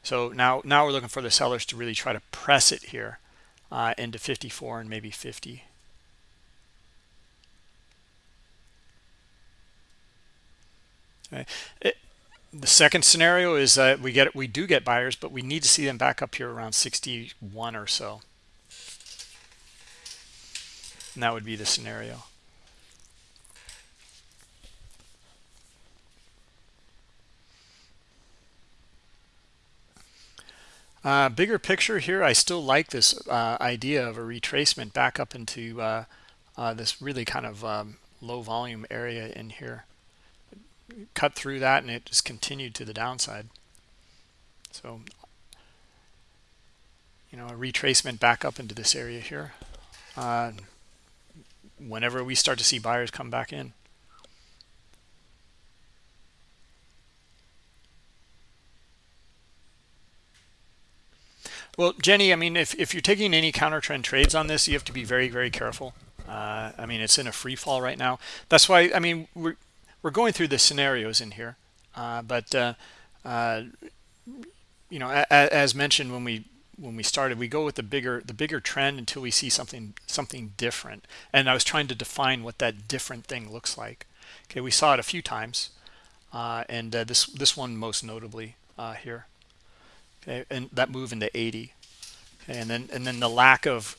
So now, now we're looking for the sellers to really try to press it here uh, into 54 and maybe 50. Okay. It, the second scenario is that we get we do get buyers, but we need to see them back up here around 61 or so. And that would be the scenario. Uh, bigger picture here, I still like this uh, idea of a retracement back up into uh, uh this really kind of um, low volume area in here. Cut through that and it just continued to the downside. So you know a retracement back up into this area here uh, whenever we start to see buyers come back in well jenny i mean if, if you're taking any counter trend trades on this you have to be very very careful. Uh, i mean it's in a free fall right now. That's why i mean we're we're going through the scenarios in here. Uh, but uh, uh, you know a, a, as mentioned when we when we started we go with the bigger the bigger trend until we see something something different. And i was trying to define what that different thing looks like. Okay we saw it a few times uh, and uh, this this one most notably here okay and that move into 80 okay, and then and then the lack of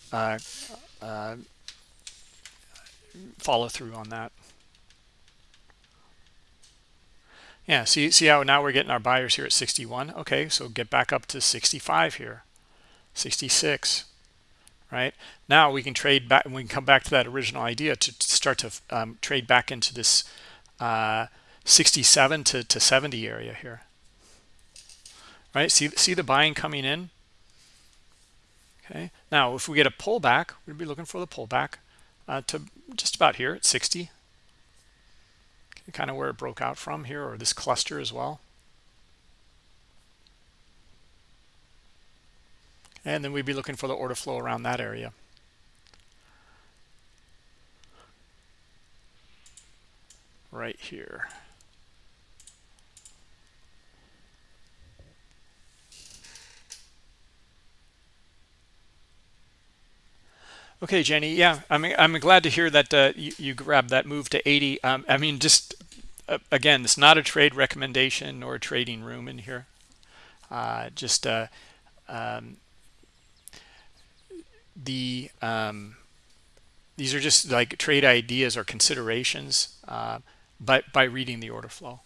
follow through on that. Yeah see see how now we're getting our buyers here at 61 okay so get back up to 65 here. 66 right? Now we can trade back we can come back to that original idea to, to start to um, trade back into this uh, 67 to, to 70 area here right? See, see the buying coming in. Okay. Now, if we get a pullback, we'd be looking for the pullback uh, to just about here at 60. Okay, kind of where it broke out from here, or this cluster as well. And then we'd be looking for the order flow around that area. Right here. Okay, Jenny. Yeah, I'm I'm glad to hear that uh, you, you grabbed that move to 80. Um, I mean, just uh, again, it's not a trade recommendation or a trading room in here. Uh, just uh, um, the um, these are just like trade ideas or considerations uh, by by reading the order flow.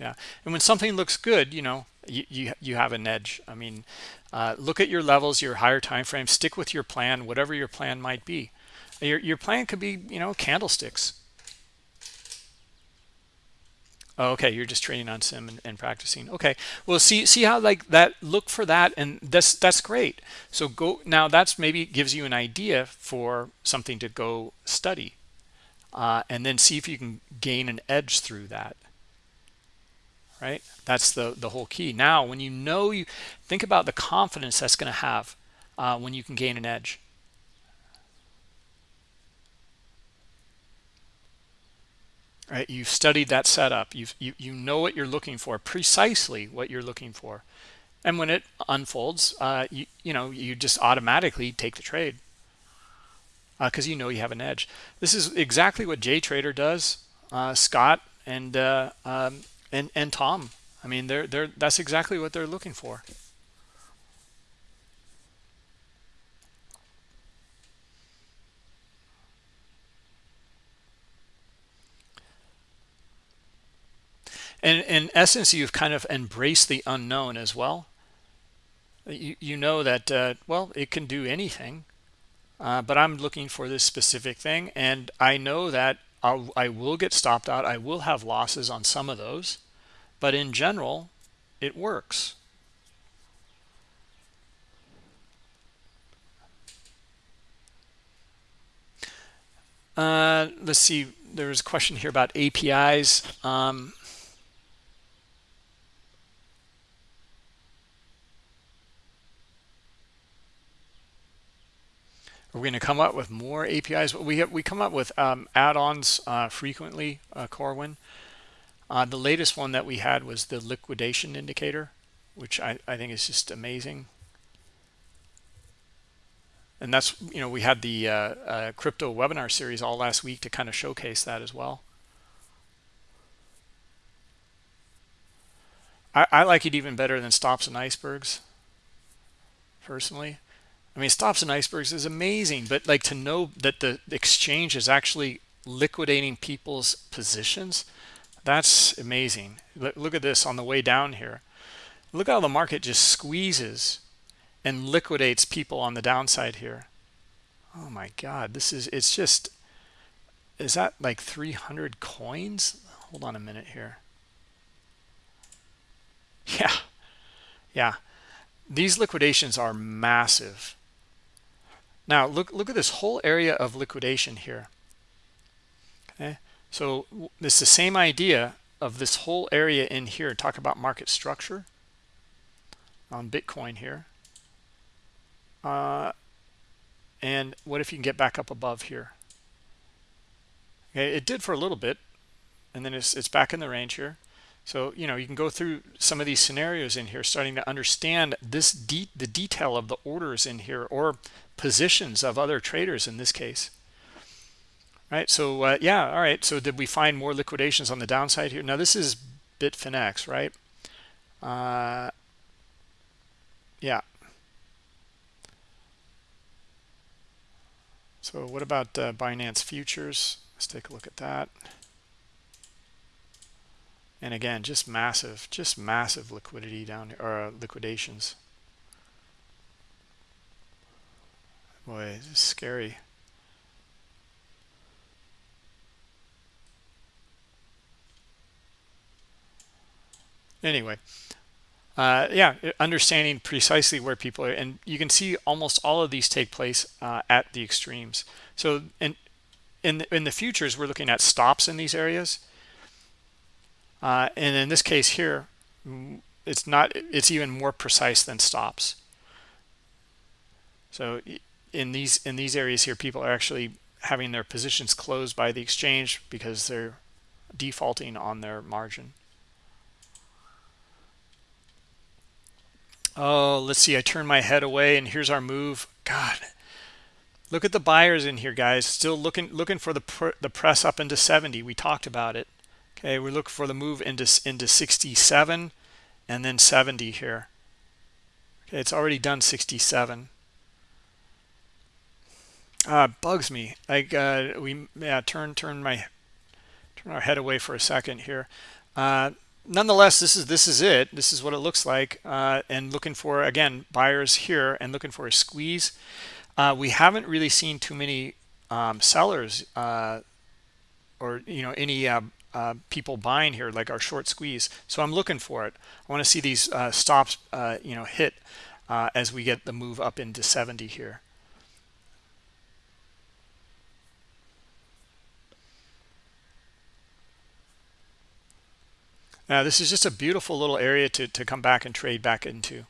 Yeah, and when something looks good, you know, you you, have an edge. I mean, uh, look at your levels, your higher time frame. Stick with your plan, whatever your plan might be. Your your plan could be, you know, candlesticks. Oh, okay, you're just training on sim and, and, practicing. Okay, well, see see how like that. Look for that, and that's that's great. So go now. That's maybe gives you an idea for something to go study, uh, and then see if you can gain an edge through that right? That's the the whole key. Now when you know you think about the confidence that's going to have uh, when you can gain an edge. Right? You've studied that setup. You've you, you know what you're looking for precisely what you're looking for. And when it unfolds uh, you, you know you just automatically take the trade because uh, you know you have an edge. This is exactly what J Trader does uh, Scott and uh, um, and and Tom. I mean, they're they're that's exactly what they're looking for. And in essence, you've kind of embraced the unknown as well. You, you know that, uh, well, it can do anything, uh, but I'm looking for this specific thing. And I know that I'll, I will get stopped out. I will have losses on some of those, but in general, it works. Uh, let's see. There's a question here about APIs. Um, Are going to come up with more APIs? We have, we come up with um, add-ons uh, frequently, uh, Corwin. Uh, the latest one that we had was the liquidation indicator, which I, I think is just amazing. And that's, you know, we had the uh, uh, crypto webinar series all last week to kind of showcase that as well. I, I like it even better than stops and icebergs, personally. I mean, stops and icebergs is amazing, but like to know that the exchange is actually liquidating people's positions, that's amazing. Look at this on the way down here. Look how the market just squeezes and liquidates people on the downside here. Oh my God, this is, it's just, is that like 300 coins? Hold on a minute here. Yeah, yeah. These liquidations are massive. Now look look at this whole area of liquidation here. Okay, so it's the same idea of this whole area in here. Talk about market structure on Bitcoin here. Uh, and what if you can get back up above here? Okay, it did for a little bit, and then it's it's back in the range here. So, you know, you can go through some of these scenarios in here, starting to understand this de the detail of the orders in here or positions of other traders in this case. Right? So uh, yeah all right. So did we find more liquidations on the downside here? Now this is bitfinex right? Uh, yeah. So what about uh, binance futures? Let's take a look at that and again just massive just massive liquidity down or uh, liquidations Boy, it's scary. Anyway, uh, yeah, understanding precisely where people are, and you can see almost all of these take place uh, at the extremes. So, in in the, in the futures, we're looking at stops in these areas, uh, and in this case here, it's not it's even more precise than stops. So in these in these areas here people are actually having their positions closed by the exchange because they're defaulting on their margin. Oh let's see. I turn my head away and here's our move. God. Look at the buyers in here guys. Still looking looking for the pr the press up into 70 we talked about it okay we look for the move into into 67 and then 70 here. Okay it's already done 67 uh bugs me. Like uh we yeah turn turn my turn our head away for a second here. Uh nonetheless this is this is it. This is what it looks like uh and looking for again buyers here and looking for a squeeze. Uh we haven't really seen too many um sellers uh or you know any uh, people buying here like our short squeeze. So i'm looking for it. I want to see these uh, stops uh, you know hit uh, as we get the move up into 70 here. Now this is just a beautiful little area to, to come back and trade back into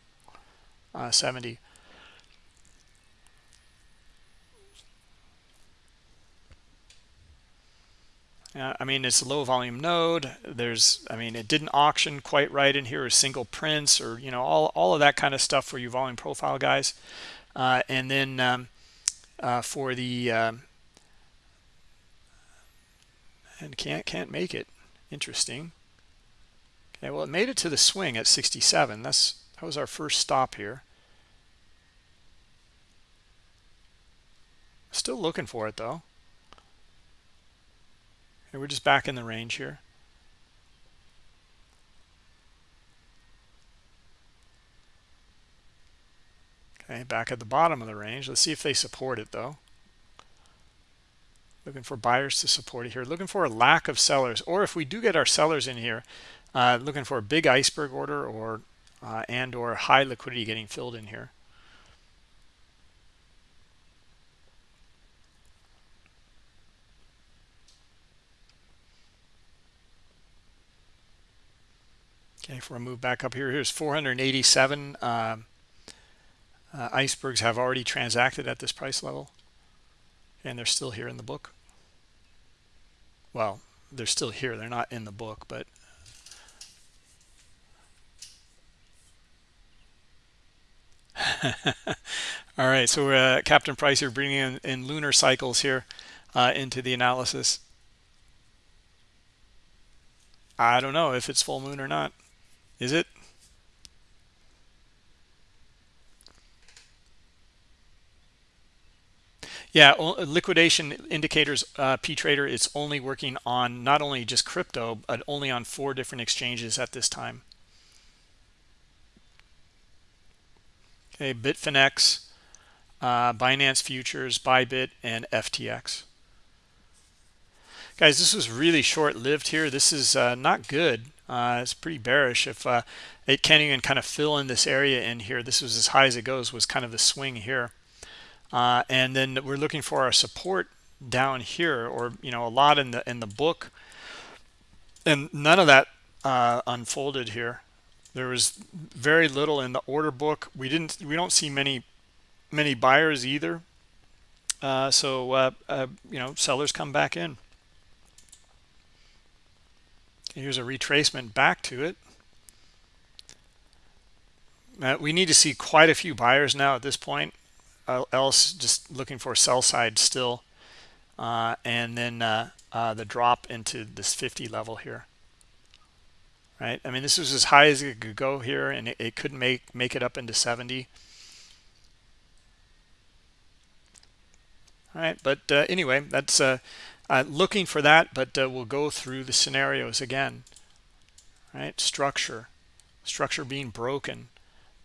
uh, 70 I mean, it's a low volume node. There's, I mean, it didn't auction quite right in here, or single prints, or you know, all all of that kind of stuff for your volume profile guys. Uh, and then um, uh, for the um, and can't can't make it. Interesting. Okay, well, it made it to the swing at 67. That's that was our first stop here. Still looking for it though. And we're just back in the range here. Okay, back at the bottom of the range. Let's see if they support it though. Looking for buyers to support it here. Looking for a lack of sellers. Or if we do get our sellers in here, uh, looking for a big iceberg order or uh, and or high liquidity getting filled in here. Okay, if we move back up here, here's 487 uh, uh, icebergs have already transacted at this price level, and they're still here in the book. Well, they're still here. They're not in the book, but all right so uh, captain price here bringing in, in lunar cycles here uh, into the analysis i don't know if it's full moon or not is it? Yeah, liquidation indicators, uh, P-Trader, it's only working on not only just crypto, but only on four different exchanges at this time. Okay, Bitfinex, uh, Binance Futures, Bybit, and FTX. Guys, this was really short-lived here. This is uh, not good. Uh, it's pretty bearish. If uh, it can't even kind of fill in this area in here, this was as high as it goes, was kind of the swing here. Uh, and then we're looking for our support down here, or you know, a lot in the in the book, and none of that uh, unfolded here. There was very little in the order book. We didn't. We don't see many many buyers either. Uh, so uh, you know, sellers come back in. Here's a retracement back to it. We need to see quite a few buyers now at this point, uh, else just looking for sell side still. Uh, and then uh, uh, the drop into this 50 level here. Right? I mean, this was as high as it could go here, and it, it couldn't make, make it up into 70. All right, but uh, anyway, that's uh, looking for that, but uh, we'll go through the scenarios again. Right, structure, structure being broken,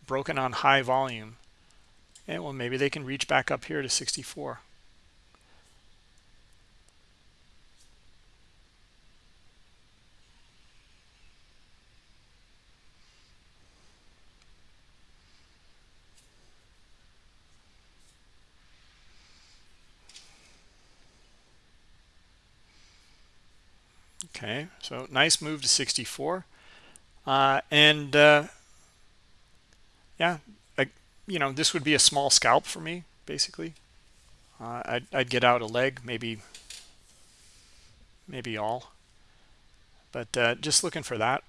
broken on high volume. And well, maybe they can reach back up here to 64. Okay, so nice move to 64. Uh, and uh, yeah, like, you know, this would be a small scalp for me, basically. Uh, I'd, I'd get out a leg, maybe, maybe all. But uh, just looking for that.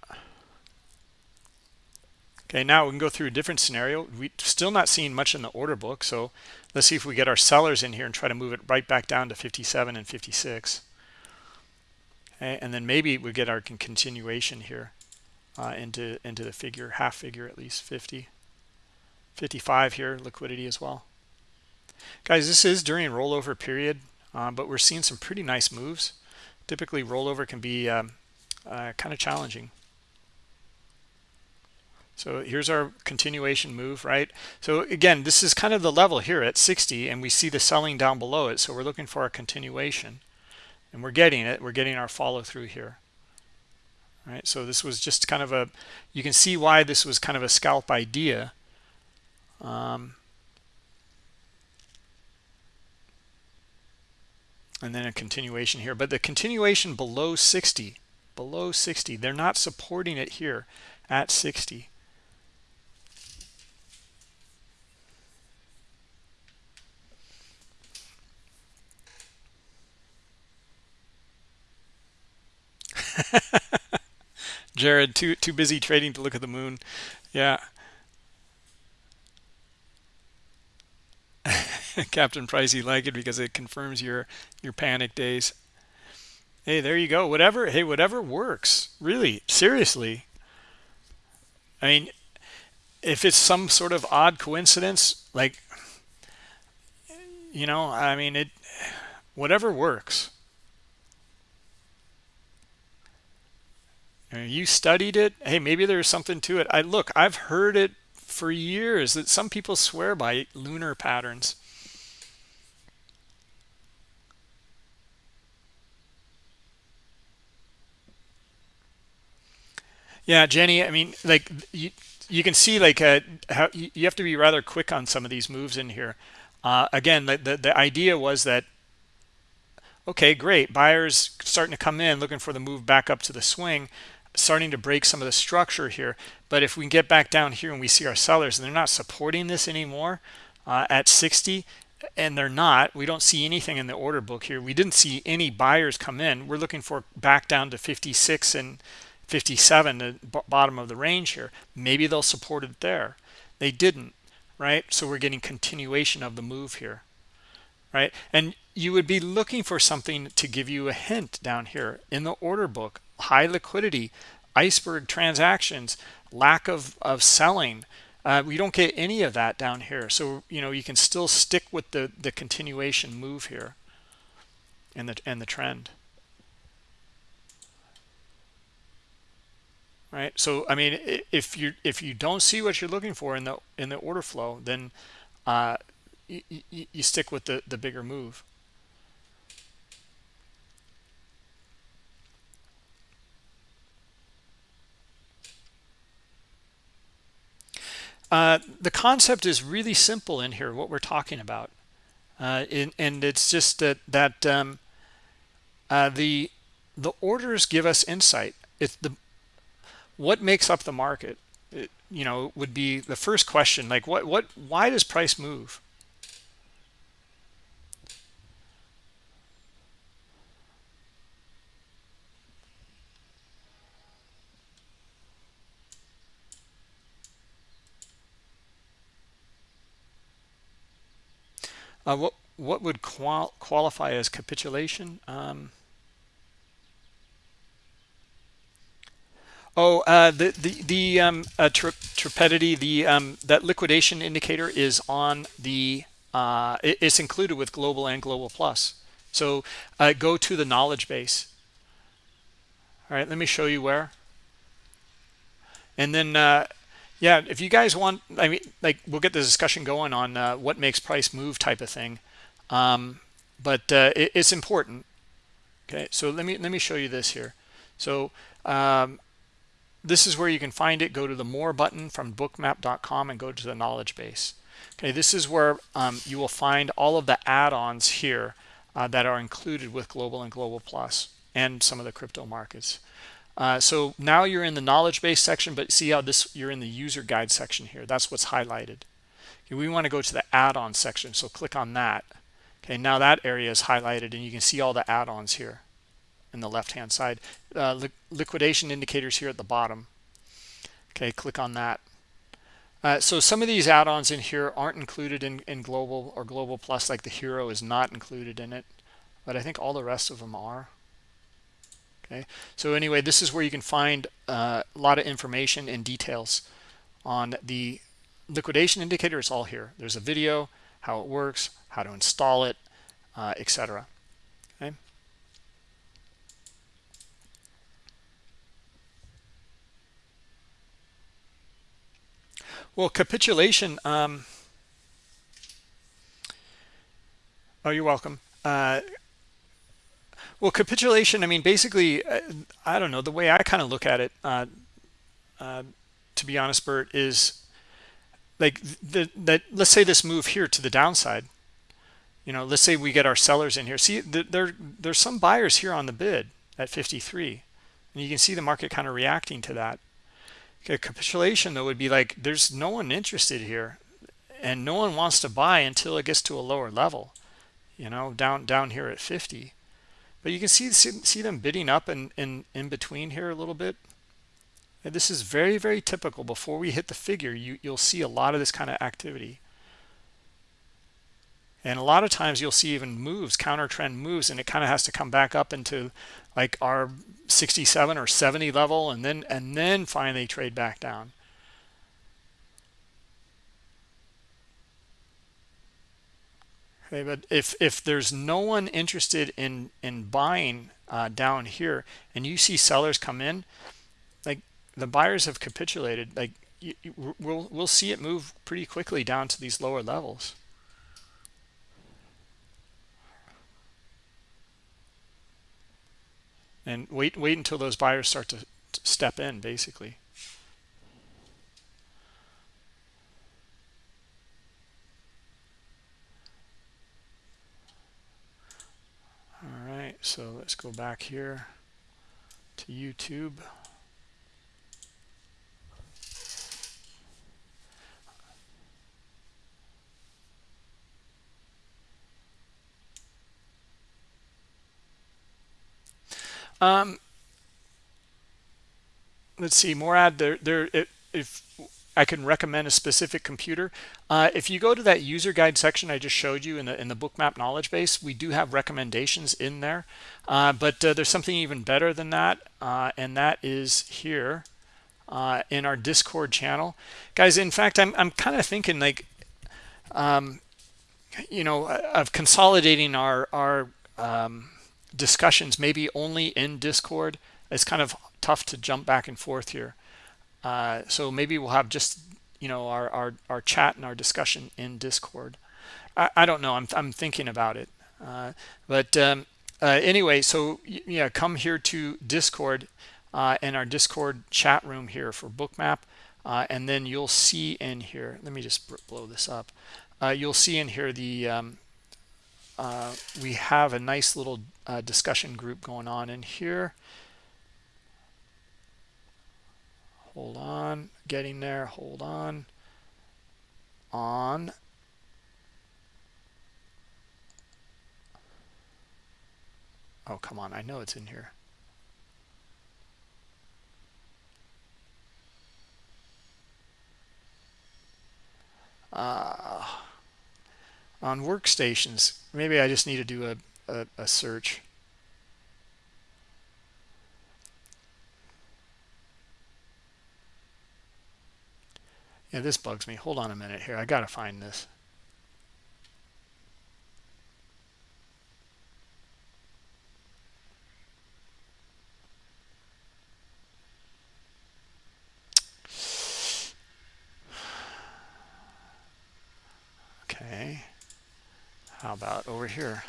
Okay, now we can go through a different scenario. We still not seeing much in the order book. So let's see if we get our sellers in here and try to move it right back down to 57 and 56. And then maybe we get our continuation here uh, into into the figure, half figure at least, 50. 55 here, liquidity as well. Guys, this is during rollover period, uh, but we're seeing some pretty nice moves. Typically, rollover can be um, uh, kind of challenging. So here's our continuation move, right? So again, this is kind of the level here at 60, and we see the selling down below it. So we're looking for a continuation, and we're getting it. We're getting our follow through here. Right, so this was just kind of a, you can see why this was kind of a scalp idea. Um, and then a continuation here, but the continuation below 60, below 60, they're not supporting it here at 60. Jared, too too busy trading to look at the moon. Yeah. Captain Price, you like it because it confirms your your panic days. Hey, there you go. Whatever. Hey, whatever works. Really, seriously. I mean, if it's some sort of odd coincidence, like you know, I mean, it whatever works. You studied it. Hey maybe there's something to it. I look i've heard it for years that some people swear by lunar patterns. Yeah jenny i mean like you you can see like uh, how you have to be rather quick on some of these moves in here. Uh, again the, the the idea was that okay great buyers starting to come in looking for the move back up to the swing starting to break some of the structure here. But if we get back down here and we see our sellers and they're not supporting this anymore uh, at 60, and they're not, we don't see anything in the order book here. We didn't see any buyers come in. We're looking for back down to 56 and 57, the bottom of the range here. Maybe they'll support it there. They didn't, right? So we're getting continuation of the move here, right? And you would be looking for something to give you a hint down here in the order book high liquidity, iceberg transactions, lack of, of selling. Uh, we don't get any of that down here. So, you know, you can still stick with the, the continuation move here and the, and the trend. Right. So, I mean, if you if you don't see what you're looking for in the in the order flow, then uh, you, you stick with the the bigger move. Uh, the concept is really simple in here, what we're talking about. Uh, in, and it's just that, that um, uh, the, the orders give us insight. It's the, what makes up the market, it, you know, would be the first question, like what, what, why does price move? Uh, what what would qual qualify as capitulation? Um, oh, uh, the the the um, uh, trepidity, the um, that liquidation indicator is on the uh, it, it's included with global and global plus. So uh, go to the knowledge base. All right, let me show you where. And then uh, yeah if you guys want i mean like we'll get the discussion going on uh, what makes price move type of thing. Um, but uh, it, it's important. Okay so let me let me show you this here. So um, this is where you can find it. Go to the more button from bookmap.com and go to the knowledge base. Okay this is where um, you will find all of the add-ons here uh, that are included with global and global plus and some of the crypto markets Uh, so now you're in the knowledge base section, but see how this you're in the user guide section here. That's what's highlighted. Okay, we want to go to the add-on section, so click on that. Okay, now that area is highlighted, and you can see all the add-ons here in the left-hand side. Uh, li liquidation indicators here at the bottom. Okay, click on that. Uh, so some of these add-ons in here aren't included in, in Global or Global Plus, like the HIRO is not included in it, but I think all the rest of them are okay. So anyway this is where you can find uh, a lot of information and details on the liquidation indicator. It's all here. There's a video how it works how to install it uh, etc okay. Well capitulation um, oh you're welcome. Uh, well, capitulation, I mean, basically, uh, I don't know, the way I kind of look at it, uh, uh, to be honest, Bert, is like the, that, let's say this move here to the downside, you know, let's say we get our sellers in here. See, there, there's some buyers here on the bid at 53, and you can see the market kind of reacting to that. Okay, capitulation, though, would be like there's no one interested here, and no one wants to buy until it gets to a lower level, you know, down down here at 50 but you can see see, them bidding up and in, in, in between here a little bit. And this is very very typical. Before we hit the figure you you'll see a lot of this kind of activity. And a lot of times you'll see even moves counter trend moves and it kind of has to come back up into like our 67 or 70 level and then and then finally trade back down okay but if if there's no one interested in in buying uh, down here and you see sellers come in like the buyers have capitulated like you, you, we'll we'll see it move pretty quickly down to these lower levels. And wait wait until those buyers start to, to step in basically all right so let's go back here to youtube. Um let's see Morad there there if I can recommend a specific computer. Uh, if you go to that user guide section I just showed you in the in the bookmap knowledge base, we do have recommendations in there. Uh, but uh, there's something even better than that, uh, and that is here uh, in our Discord channel, guys. In fact, I'm I'm kind of thinking like, um, you know, of consolidating our our um, discussions maybe only in Discord. It's kind of tough to jump back and forth here. Uh, so maybe we'll have just you know our, our our chat and our discussion in discord. I, I don't know. I'm, I'm thinking about it. Uh, but um, uh, anyway so yeah come here to discord uh, and our discord chat room here for bookmap uh, and then you'll see in here let me just blow this up. You'll see in here the um, we have a nice little discussion group going on in here hold on. Getting there. Hold on. On. Oh come on. I know it's in here. Uh, on workstations maybe I just need to do a, a, a search Yeah, this bugs me. Hold on a minute here. I got to find this. Okay. How about over here?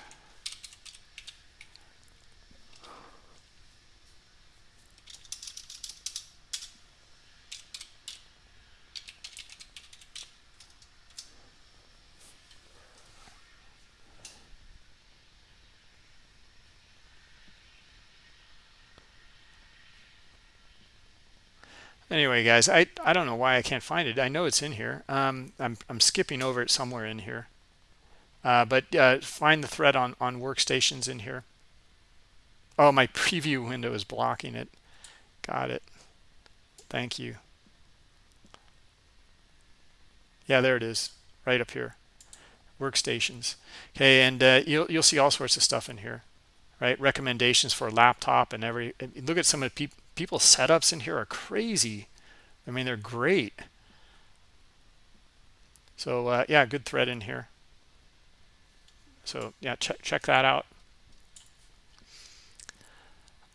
Anyway guys i i don't know why i can't find it. I know it's in here. Um i'm, I'm skipping over it somewhere in here. Uh, but uh, find the thread on on workstations in here. Oh my preview window is blocking it. Got it. Thank you. Yeah there it is right up here. Workstations. Okay and uh, you'll, you'll see all sorts of stuff in here right? Recommendations for laptop and every look at some of the pe people's setups in here are crazy. I mean they're great. So uh, yeah good thread in here. So yeah check check that out.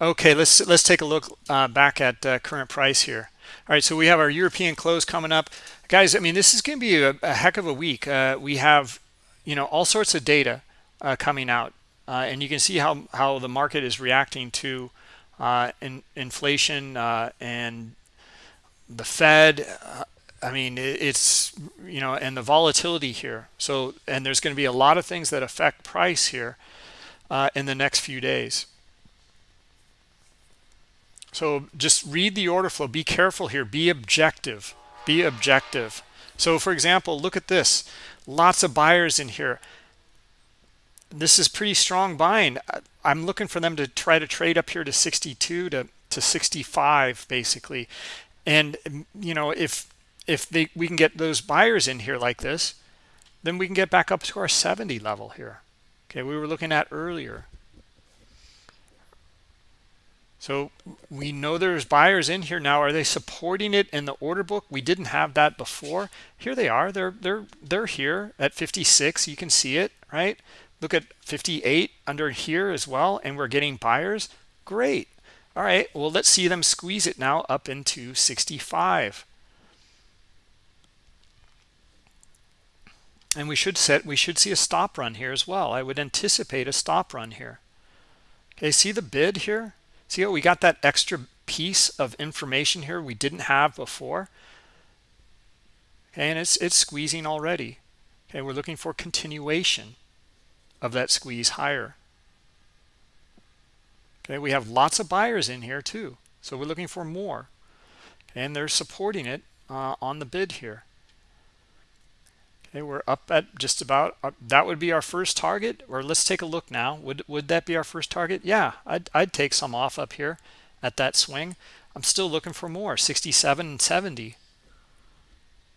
Okay let's let's take a look uh, back at uh, current price here. All right so we have our european close coming up. Guys i mean this is going to be a, a, heck of a week. Uh, we have you know all sorts of data uh, coming out uh, and you can see how how the market is reacting to in, inflation uh, and the Fed uh, I mean it's you know and the volatility here. So and there's going to be a lot of things that affect price here uh, in the next few days. So just read the order flow. Be careful here. Be objective. Be objective. So for example look at this. Lots of buyers in here this is pretty strong buying i'm looking for them to try to trade up here to 62 to to 65 basically and um, you know if if they we can get those buyers in here like this then we can get back up to our 70 level here okay we were looking at earlier so we know there's buyers in here now. Are they supporting it in the order book? We didn't have that before. Here they are. They're they're they're here at 56. You can see it, right? Look at 58 under here as well, and we're getting buyers. Great. All right. Well, let's see them squeeze it now up into 65. And we should set we should see a stop run here as well. I would anticipate a stop run here. Okay, see the bid here? See how we got that extra piece of information here we didn't have before? Okay, and it's it's squeezing already. Okay, we're looking for continuation of that squeeze higher. Okay, we have lots of buyers in here too. So we're looking for more. And they're supporting it uh, on the bid here. Okay, we're up at just about, uh, that would be our first target. Or let's take a look now. Would, would that be our first target? Yeah, I'd, I'd take some off up here at that swing. I'm still looking for more, 67 and 70.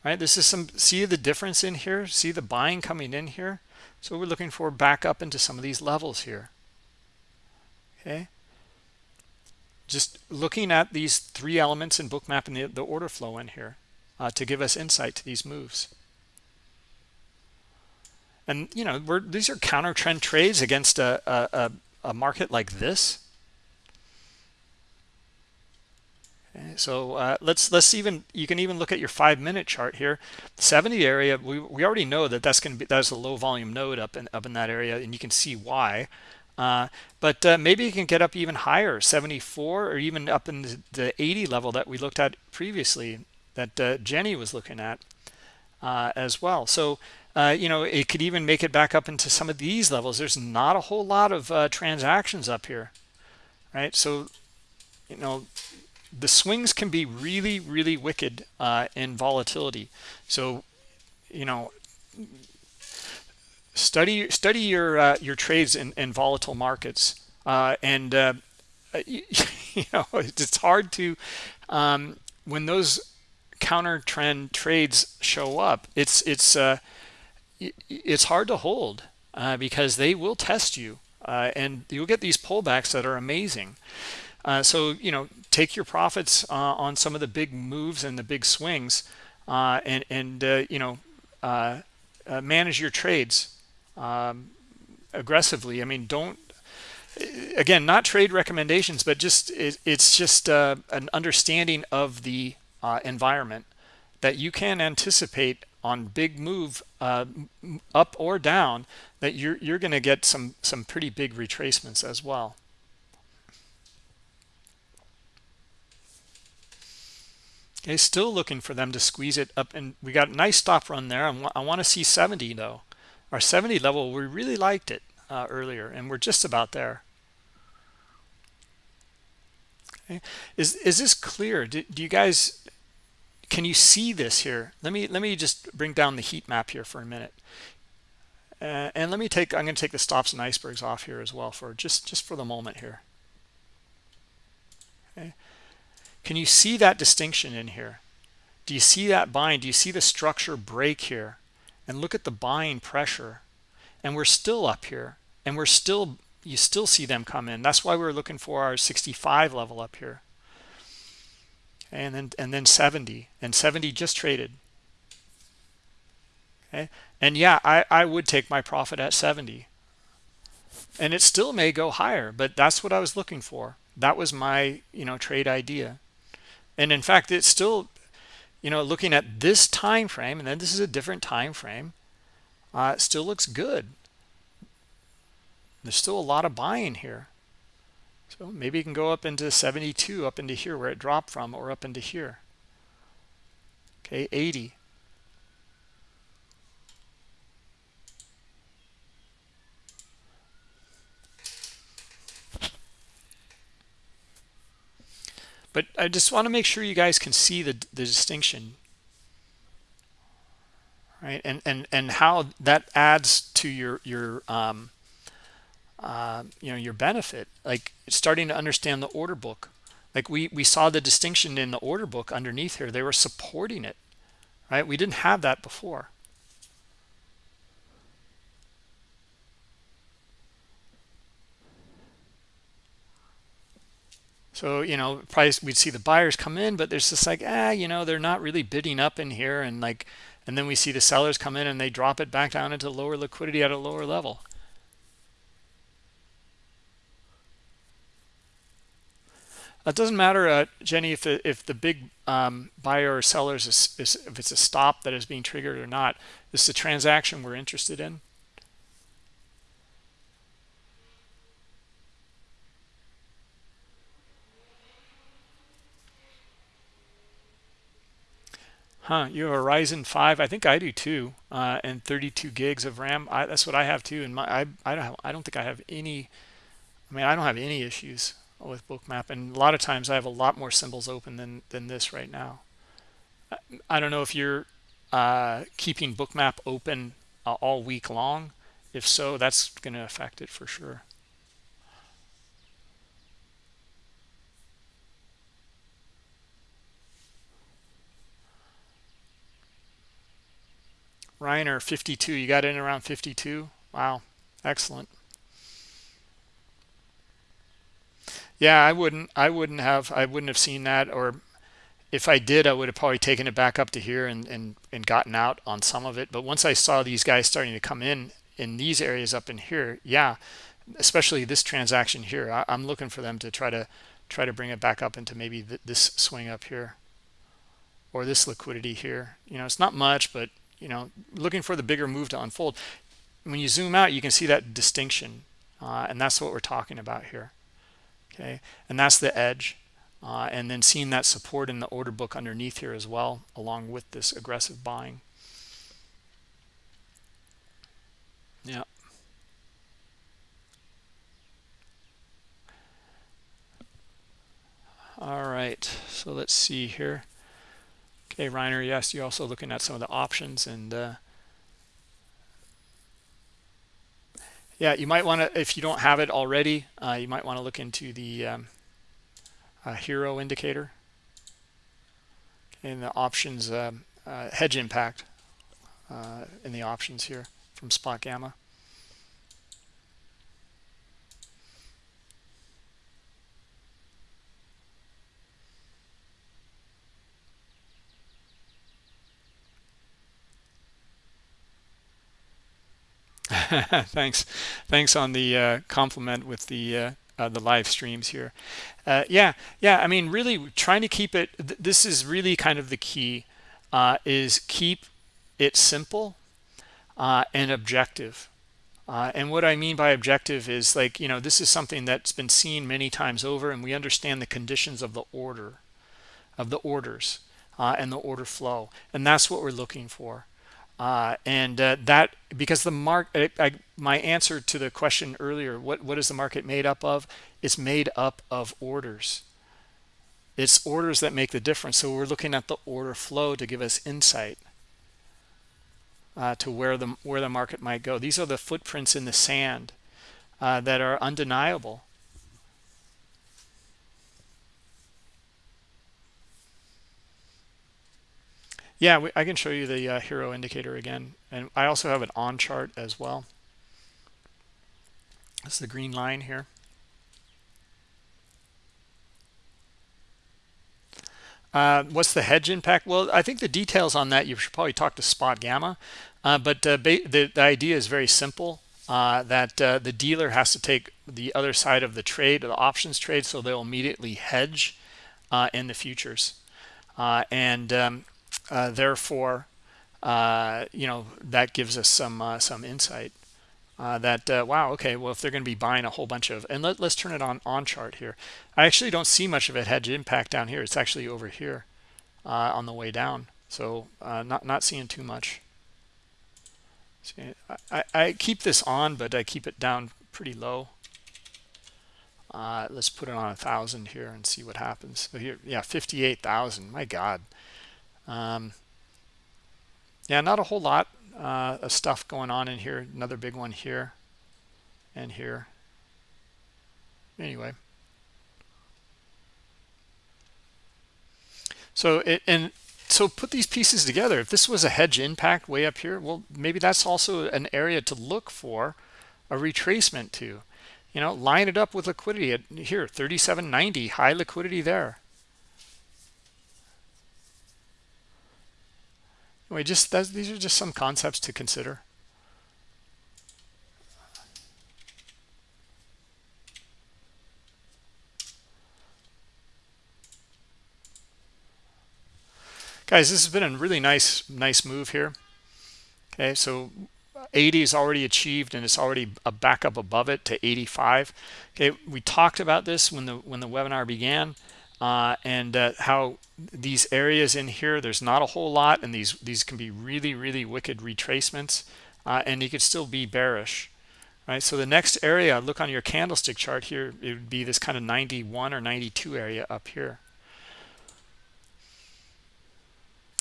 Right, this is some, see the difference in here? See the buying coming in here? So we're looking for back up into some of these levels here. Okay. Just looking at these three elements in bookmap and the, the order flow in here uh, to give us insight to these moves and you know we're these are counter trend trades against a, a, a market like this okay, so uh, let's let's even you can even look at your five minute chart here 70 area we, we already know that that's going to be that's a low volume node up in up in that area and you can see why uh, but uh, maybe you can get up even higher 74 or even up in the, the 80 level that we looked at previously that uh, Jenny was looking at uh, as well so uh, you know, it could even make it back up into some of these levels. There's not a whole lot of transactions up here, right? So, you know, the swings can be really, really wicked uh, in volatility. So, you know, study study your uh, your trades in, in volatile markets, uh, and uh, you, you, know it's hard to um, when those counter trend trades show up. It's it's it's hard to hold uh, because they will test you uh, and you'll get these pullbacks that are amazing. Uh, so, you know, take your profits uh, on some of the big moves and the big swings uh, and, and uh, you know, manage your trades um, aggressively. I mean, don't, again, not trade recommendations, but just it, it's just an understanding of the environment that you can anticipate on big move uh, up or down that you're you're going to get some some pretty big retracements as well. Okay, still looking for them to squeeze it up, and we got a nice stop run there. I want to see 70 though. Our 70 level, we really liked it uh, earlier, and we're just about there. okay. is is this clear do, do you guys can you see this here let me let me just bring down the heat map here for a minute uh, and let me take i'm going to take the stops and icebergs off here as well for just just for the moment here okay can you see that distinction in here? Do you see that buying do you see the structure break here? And look at the buying pressure. And we're still up here. And we're still you still see them come in. That's why we we're looking for our 65 level up here. And then and then 70 and 70 just traded. Okay? And yeah i i would take my profit at 70 and it still may go higher but that's what i was looking for. That was my you know trade idea and in fact it's still you know looking at this time frame and then this is a different time frame uh, it still looks good. There's still a lot of buying here. So maybe you can go up into 72 up into here where it dropped from or up into here. Okay 80 but I just want to make sure you guys can see the, the distinction. Right and and and how that adds to your your um, uh, you know your benefit like starting to understand the order book. Like we we saw the distinction in the order book underneath here. They were supporting it right? We didn't have that before so you know price we'd see the buyers come in but there's just like ah you know they're not really bidding up in here and like and then we see the sellers come in and they drop it back down into lower liquidity at a lower level It doesn't matter, uh, Jenny, if the, if the big um, buyer or sellers is, is, if it's a stop that is being triggered or not. This is a transaction we're interested in. Huh, you have a Ryzen 5. I think I do too. Uh, and 32 gigs of RAM. I, that's what I have too. And my I I don't have, I don't think I have any. I mean, I don't have any issues with bookmap and a lot of times i have a lot more symbols open than than this right now i don't know if you're uh, keeping bookmap open uh, all week long if so that's going to affect it for sure Reiner 52 you got in around 52 wow. Excellent. Yeah i wouldn't i wouldn't have i wouldn't have seen that or if i did i would have probably taken it back up to here and and, and gotten out on some of it. But once i saw these guys starting to come in in these areas up in here yeah especially this transaction here I, am looking for them to try to try to bring it back up into maybe th this swing up here or this liquidity here. You know it's not much but you know looking for the bigger move to unfold. When you zoom out you can see that distinction uh, and that's what we're talking about here okay? And that's the edge uh, and then seeing that support in the order book underneath here as well along with this aggressive buying. Yeah. All right so let's see here okay Reiner yes you're also looking at some of the options and uh, yeah you might want to if you don't have it already uh, you might want to look into the um, uh, HIRO indicator in the options um, uh, hedge impact uh, in the options here from spot gamma thanks. Thanks on the uh, compliment with the uh, uh, the live streams here. Uh, yeah yeah i mean really trying to keep it th this is really kind of the key uh, is keep it simple uh, and objective. And what i mean by objective is like you know this is something that's been seen many times over and we understand the conditions of the order of the orders and the order flow. And that's what we're looking for uh, and uh, that because the market my answer to the question earlier what what is the market made up of? It's made up of orders. It's orders that make the difference. So we're looking at the order flow to give us insight uh, to where the where the market might go. These are the footprints in the sand uh, that are undeniable yeah we, I can show you the uh, HIRO indicator again and I also have an on chart as well that's the green line here Uh, what's the hedge impact? Well, I think the details on that, you should probably talk to Spot Gamma. Uh, but uh, the, the idea is very simple, uh, that uh, the dealer has to take the other side of the trade, the options trade, so they'll immediately hedge uh, in the futures. and um, therefore, you know, that gives us some, some insight. Uh, that uh, wow okay well if they're going to be buying a whole bunch of and let, us turn it on on chart here. I actually don't see much of it hedge impact down here. It's actually over here uh, on the way down. So uh, not not seeing too much. See, I, I keep this on but i keep it down pretty low. Uh, let's put it on a thousand here and see what happens. So here yeah 58,000 my god um, yeah not a whole lot uh, of stuff going on in here. Another big one here and here. Anyway. So it, and so put these pieces together. If this was a hedge impact way up here, well, maybe that's also an area to look for a retracement to. You know, line it up with liquidity at here, 37.90, high liquidity there. Anyway, just these are just some concepts to consider. Guys, this has been a really nice, nice move here. Okay, so 80 is already achieved and it's already a backup above it to 85. Okay, we talked about this when the when the webinar began uh, and uh, how these areas in here there's not a whole lot and these these can be really really wicked retracements uh, and you could still be bearish right? So the next area look on your candlestick chart here it would be this kind of 91 or 92 area up here.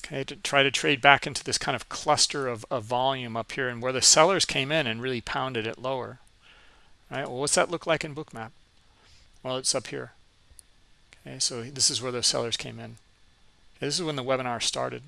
Okay to try to trade back into this kind of cluster of, of volume up here and where the sellers came in and really pounded it lower right? Well what's that look like in bookmap? Well it's up here Okay, so this is where the sellers came in. Okay, this is when the webinar started.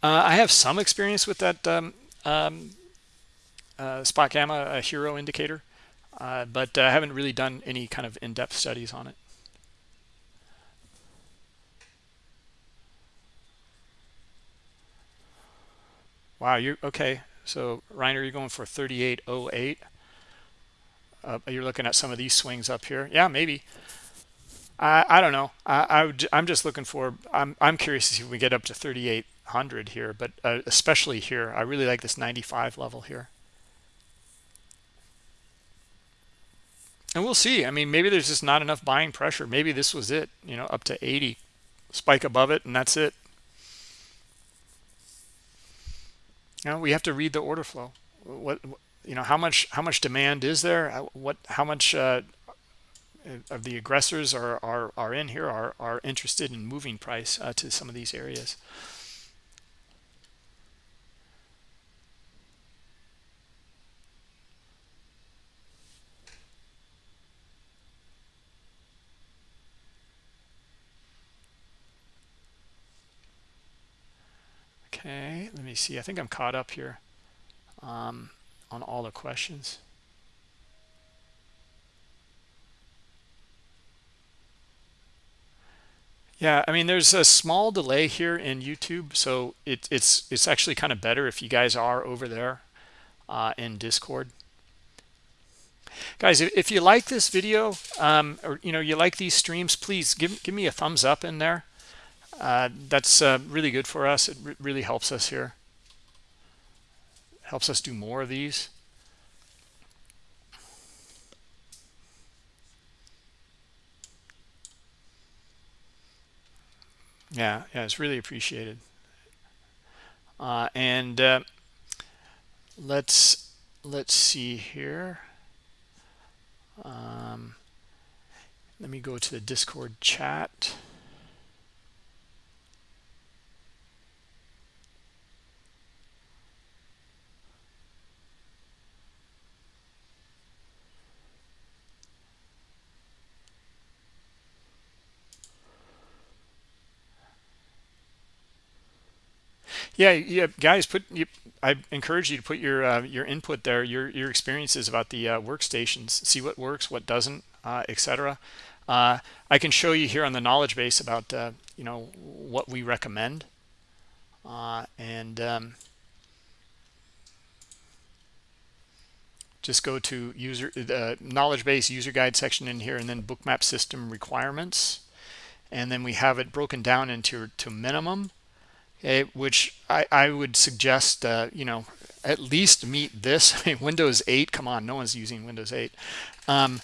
Uh, I have some experience with that um, um, uh, spot gamma a HIRO indicator, uh, but I haven't really done any kind of in-depth studies on it. Wow, you're okay? So Reiner, you're going for 3808. Uh, you're looking at some of these swings up here. Yeah, maybe. I I don't know. I, I I'm just looking for. I'm I'm curious to see if we get up to 3800 here, but uh, especially here, I really like this 95 level here. And we'll see. I mean maybe there's just not enough buying pressure. Maybe this was it you know up to 80 spike above it and that's it. You know we have to read the order flow. What you know how much how much demand is there? What how much uh, of the aggressors are are, are in here are are interested in moving price uh, to some of these areas Okay, let me see. I think I'm caught up here um, on all the questions. Yeah, I mean, there's a small delay here in YouTube, so it, it's it's actually kind of better if you guys are over there uh, in Discord. Guys, if, you like this video um, or you know you like these streams, please give give me a thumbs up in there uh, that's uh, really good for us. It really helps us here helps us do more of these. Yeah yeah it's really appreciated. Uh, and uh, let's let's see here. Um, let me go to the discord chat. Yeah, yeah, guys, put you. I encourage you to put your uh, your input there, your your experiences about the uh, workstations. See what works, what doesn't, uh, etc. Uh, I can show you here on the knowledge base about uh, you know what we recommend, uh, and um, just go to user the knowledge base user guide section in here, and then bookmap system requirements, and then we have it broken down into to minimum okay, which I, I would suggest, uh, you know, at least meet this. I mean, Windows 8, come on, no one's using Windows 8. Um,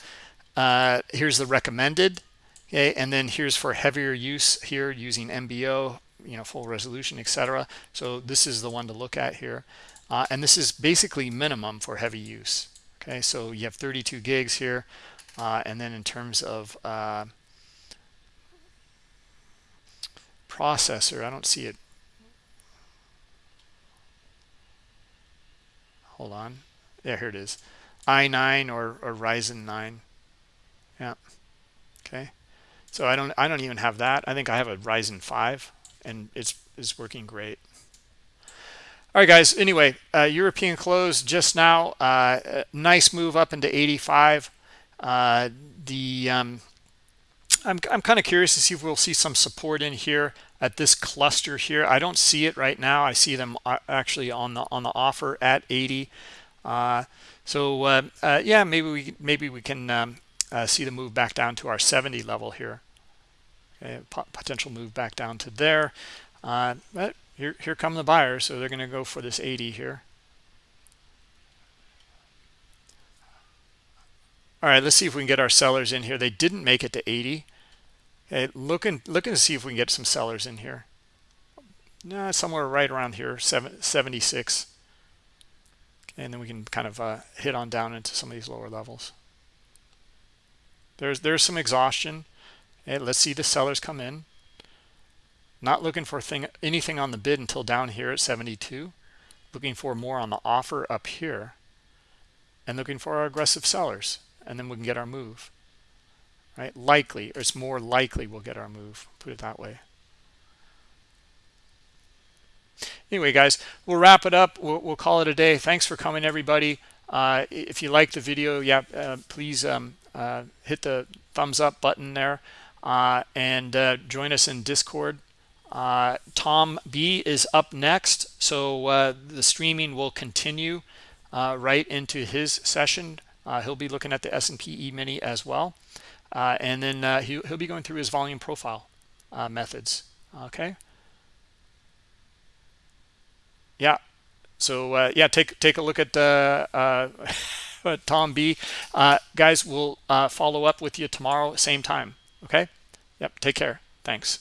uh, here's the recommended, okay, and then here's for heavier use here using MBO, you know, full resolution, etc. So this is the one to look at here. Uh, and this is basically minimum for heavy use. Okay, so you have 32 gigs here. Uh, and then in terms of uh, processor, I don't see it hold on. Yeah here it is. I9 or, or ryzen 9 yeah. Okay. So i don't i don't even have that. I think i have a ryzen 5 and it's is working great. All right guys. Anyway uh, european close just now. Uh, nice move up into 85 uh, the um, I'm, I'm kind of curious to see if we'll see some support in here at this cluster here. I don't see it right now. I see them uh, actually on the on the offer at 80. Uh, so uh, uh, yeah, maybe we maybe we can um, uh, see the move back down to our 70 level here. Okay, potential move back down to there. Uh, but here here come the buyers, so they're going to go for this 80 here. All right, let's see if we can get our sellers in here. They didn't make it to 80. Okay, looking looking to see if we can get some sellers in here. No, somewhere right around here, 76. Okay, and then we can kind of uh, hit on down into some of these lower levels. There's there's some exhaustion. Okay, let's see the sellers come in. Not looking for thing anything on the bid until down here at 72. Looking for more on the offer up here. And looking for our aggressive sellers. And then we can get our move right? Likely, or it's more likely we'll get our move, put it that way. Anyway, guys, we'll wrap it up. We'll, we'll call it a day. Thanks for coming, everybody. Uh, if you like the video, yeah, uh, please um, uh, hit the thumbs up button there uh, and uh, join us in Discord. Uh, Tom B is up next, so the streaming will continue right into his session. he'll be looking at the S&P E-mini as well. Uh, and then uh, he, he'll be going through his volume profile uh, methods. Okay. Yeah. So uh, yeah, take take a look at uh, uh, Tom B. guys, we'll follow up with you tomorrow, same time. Okay. Yep. Take care. Thanks.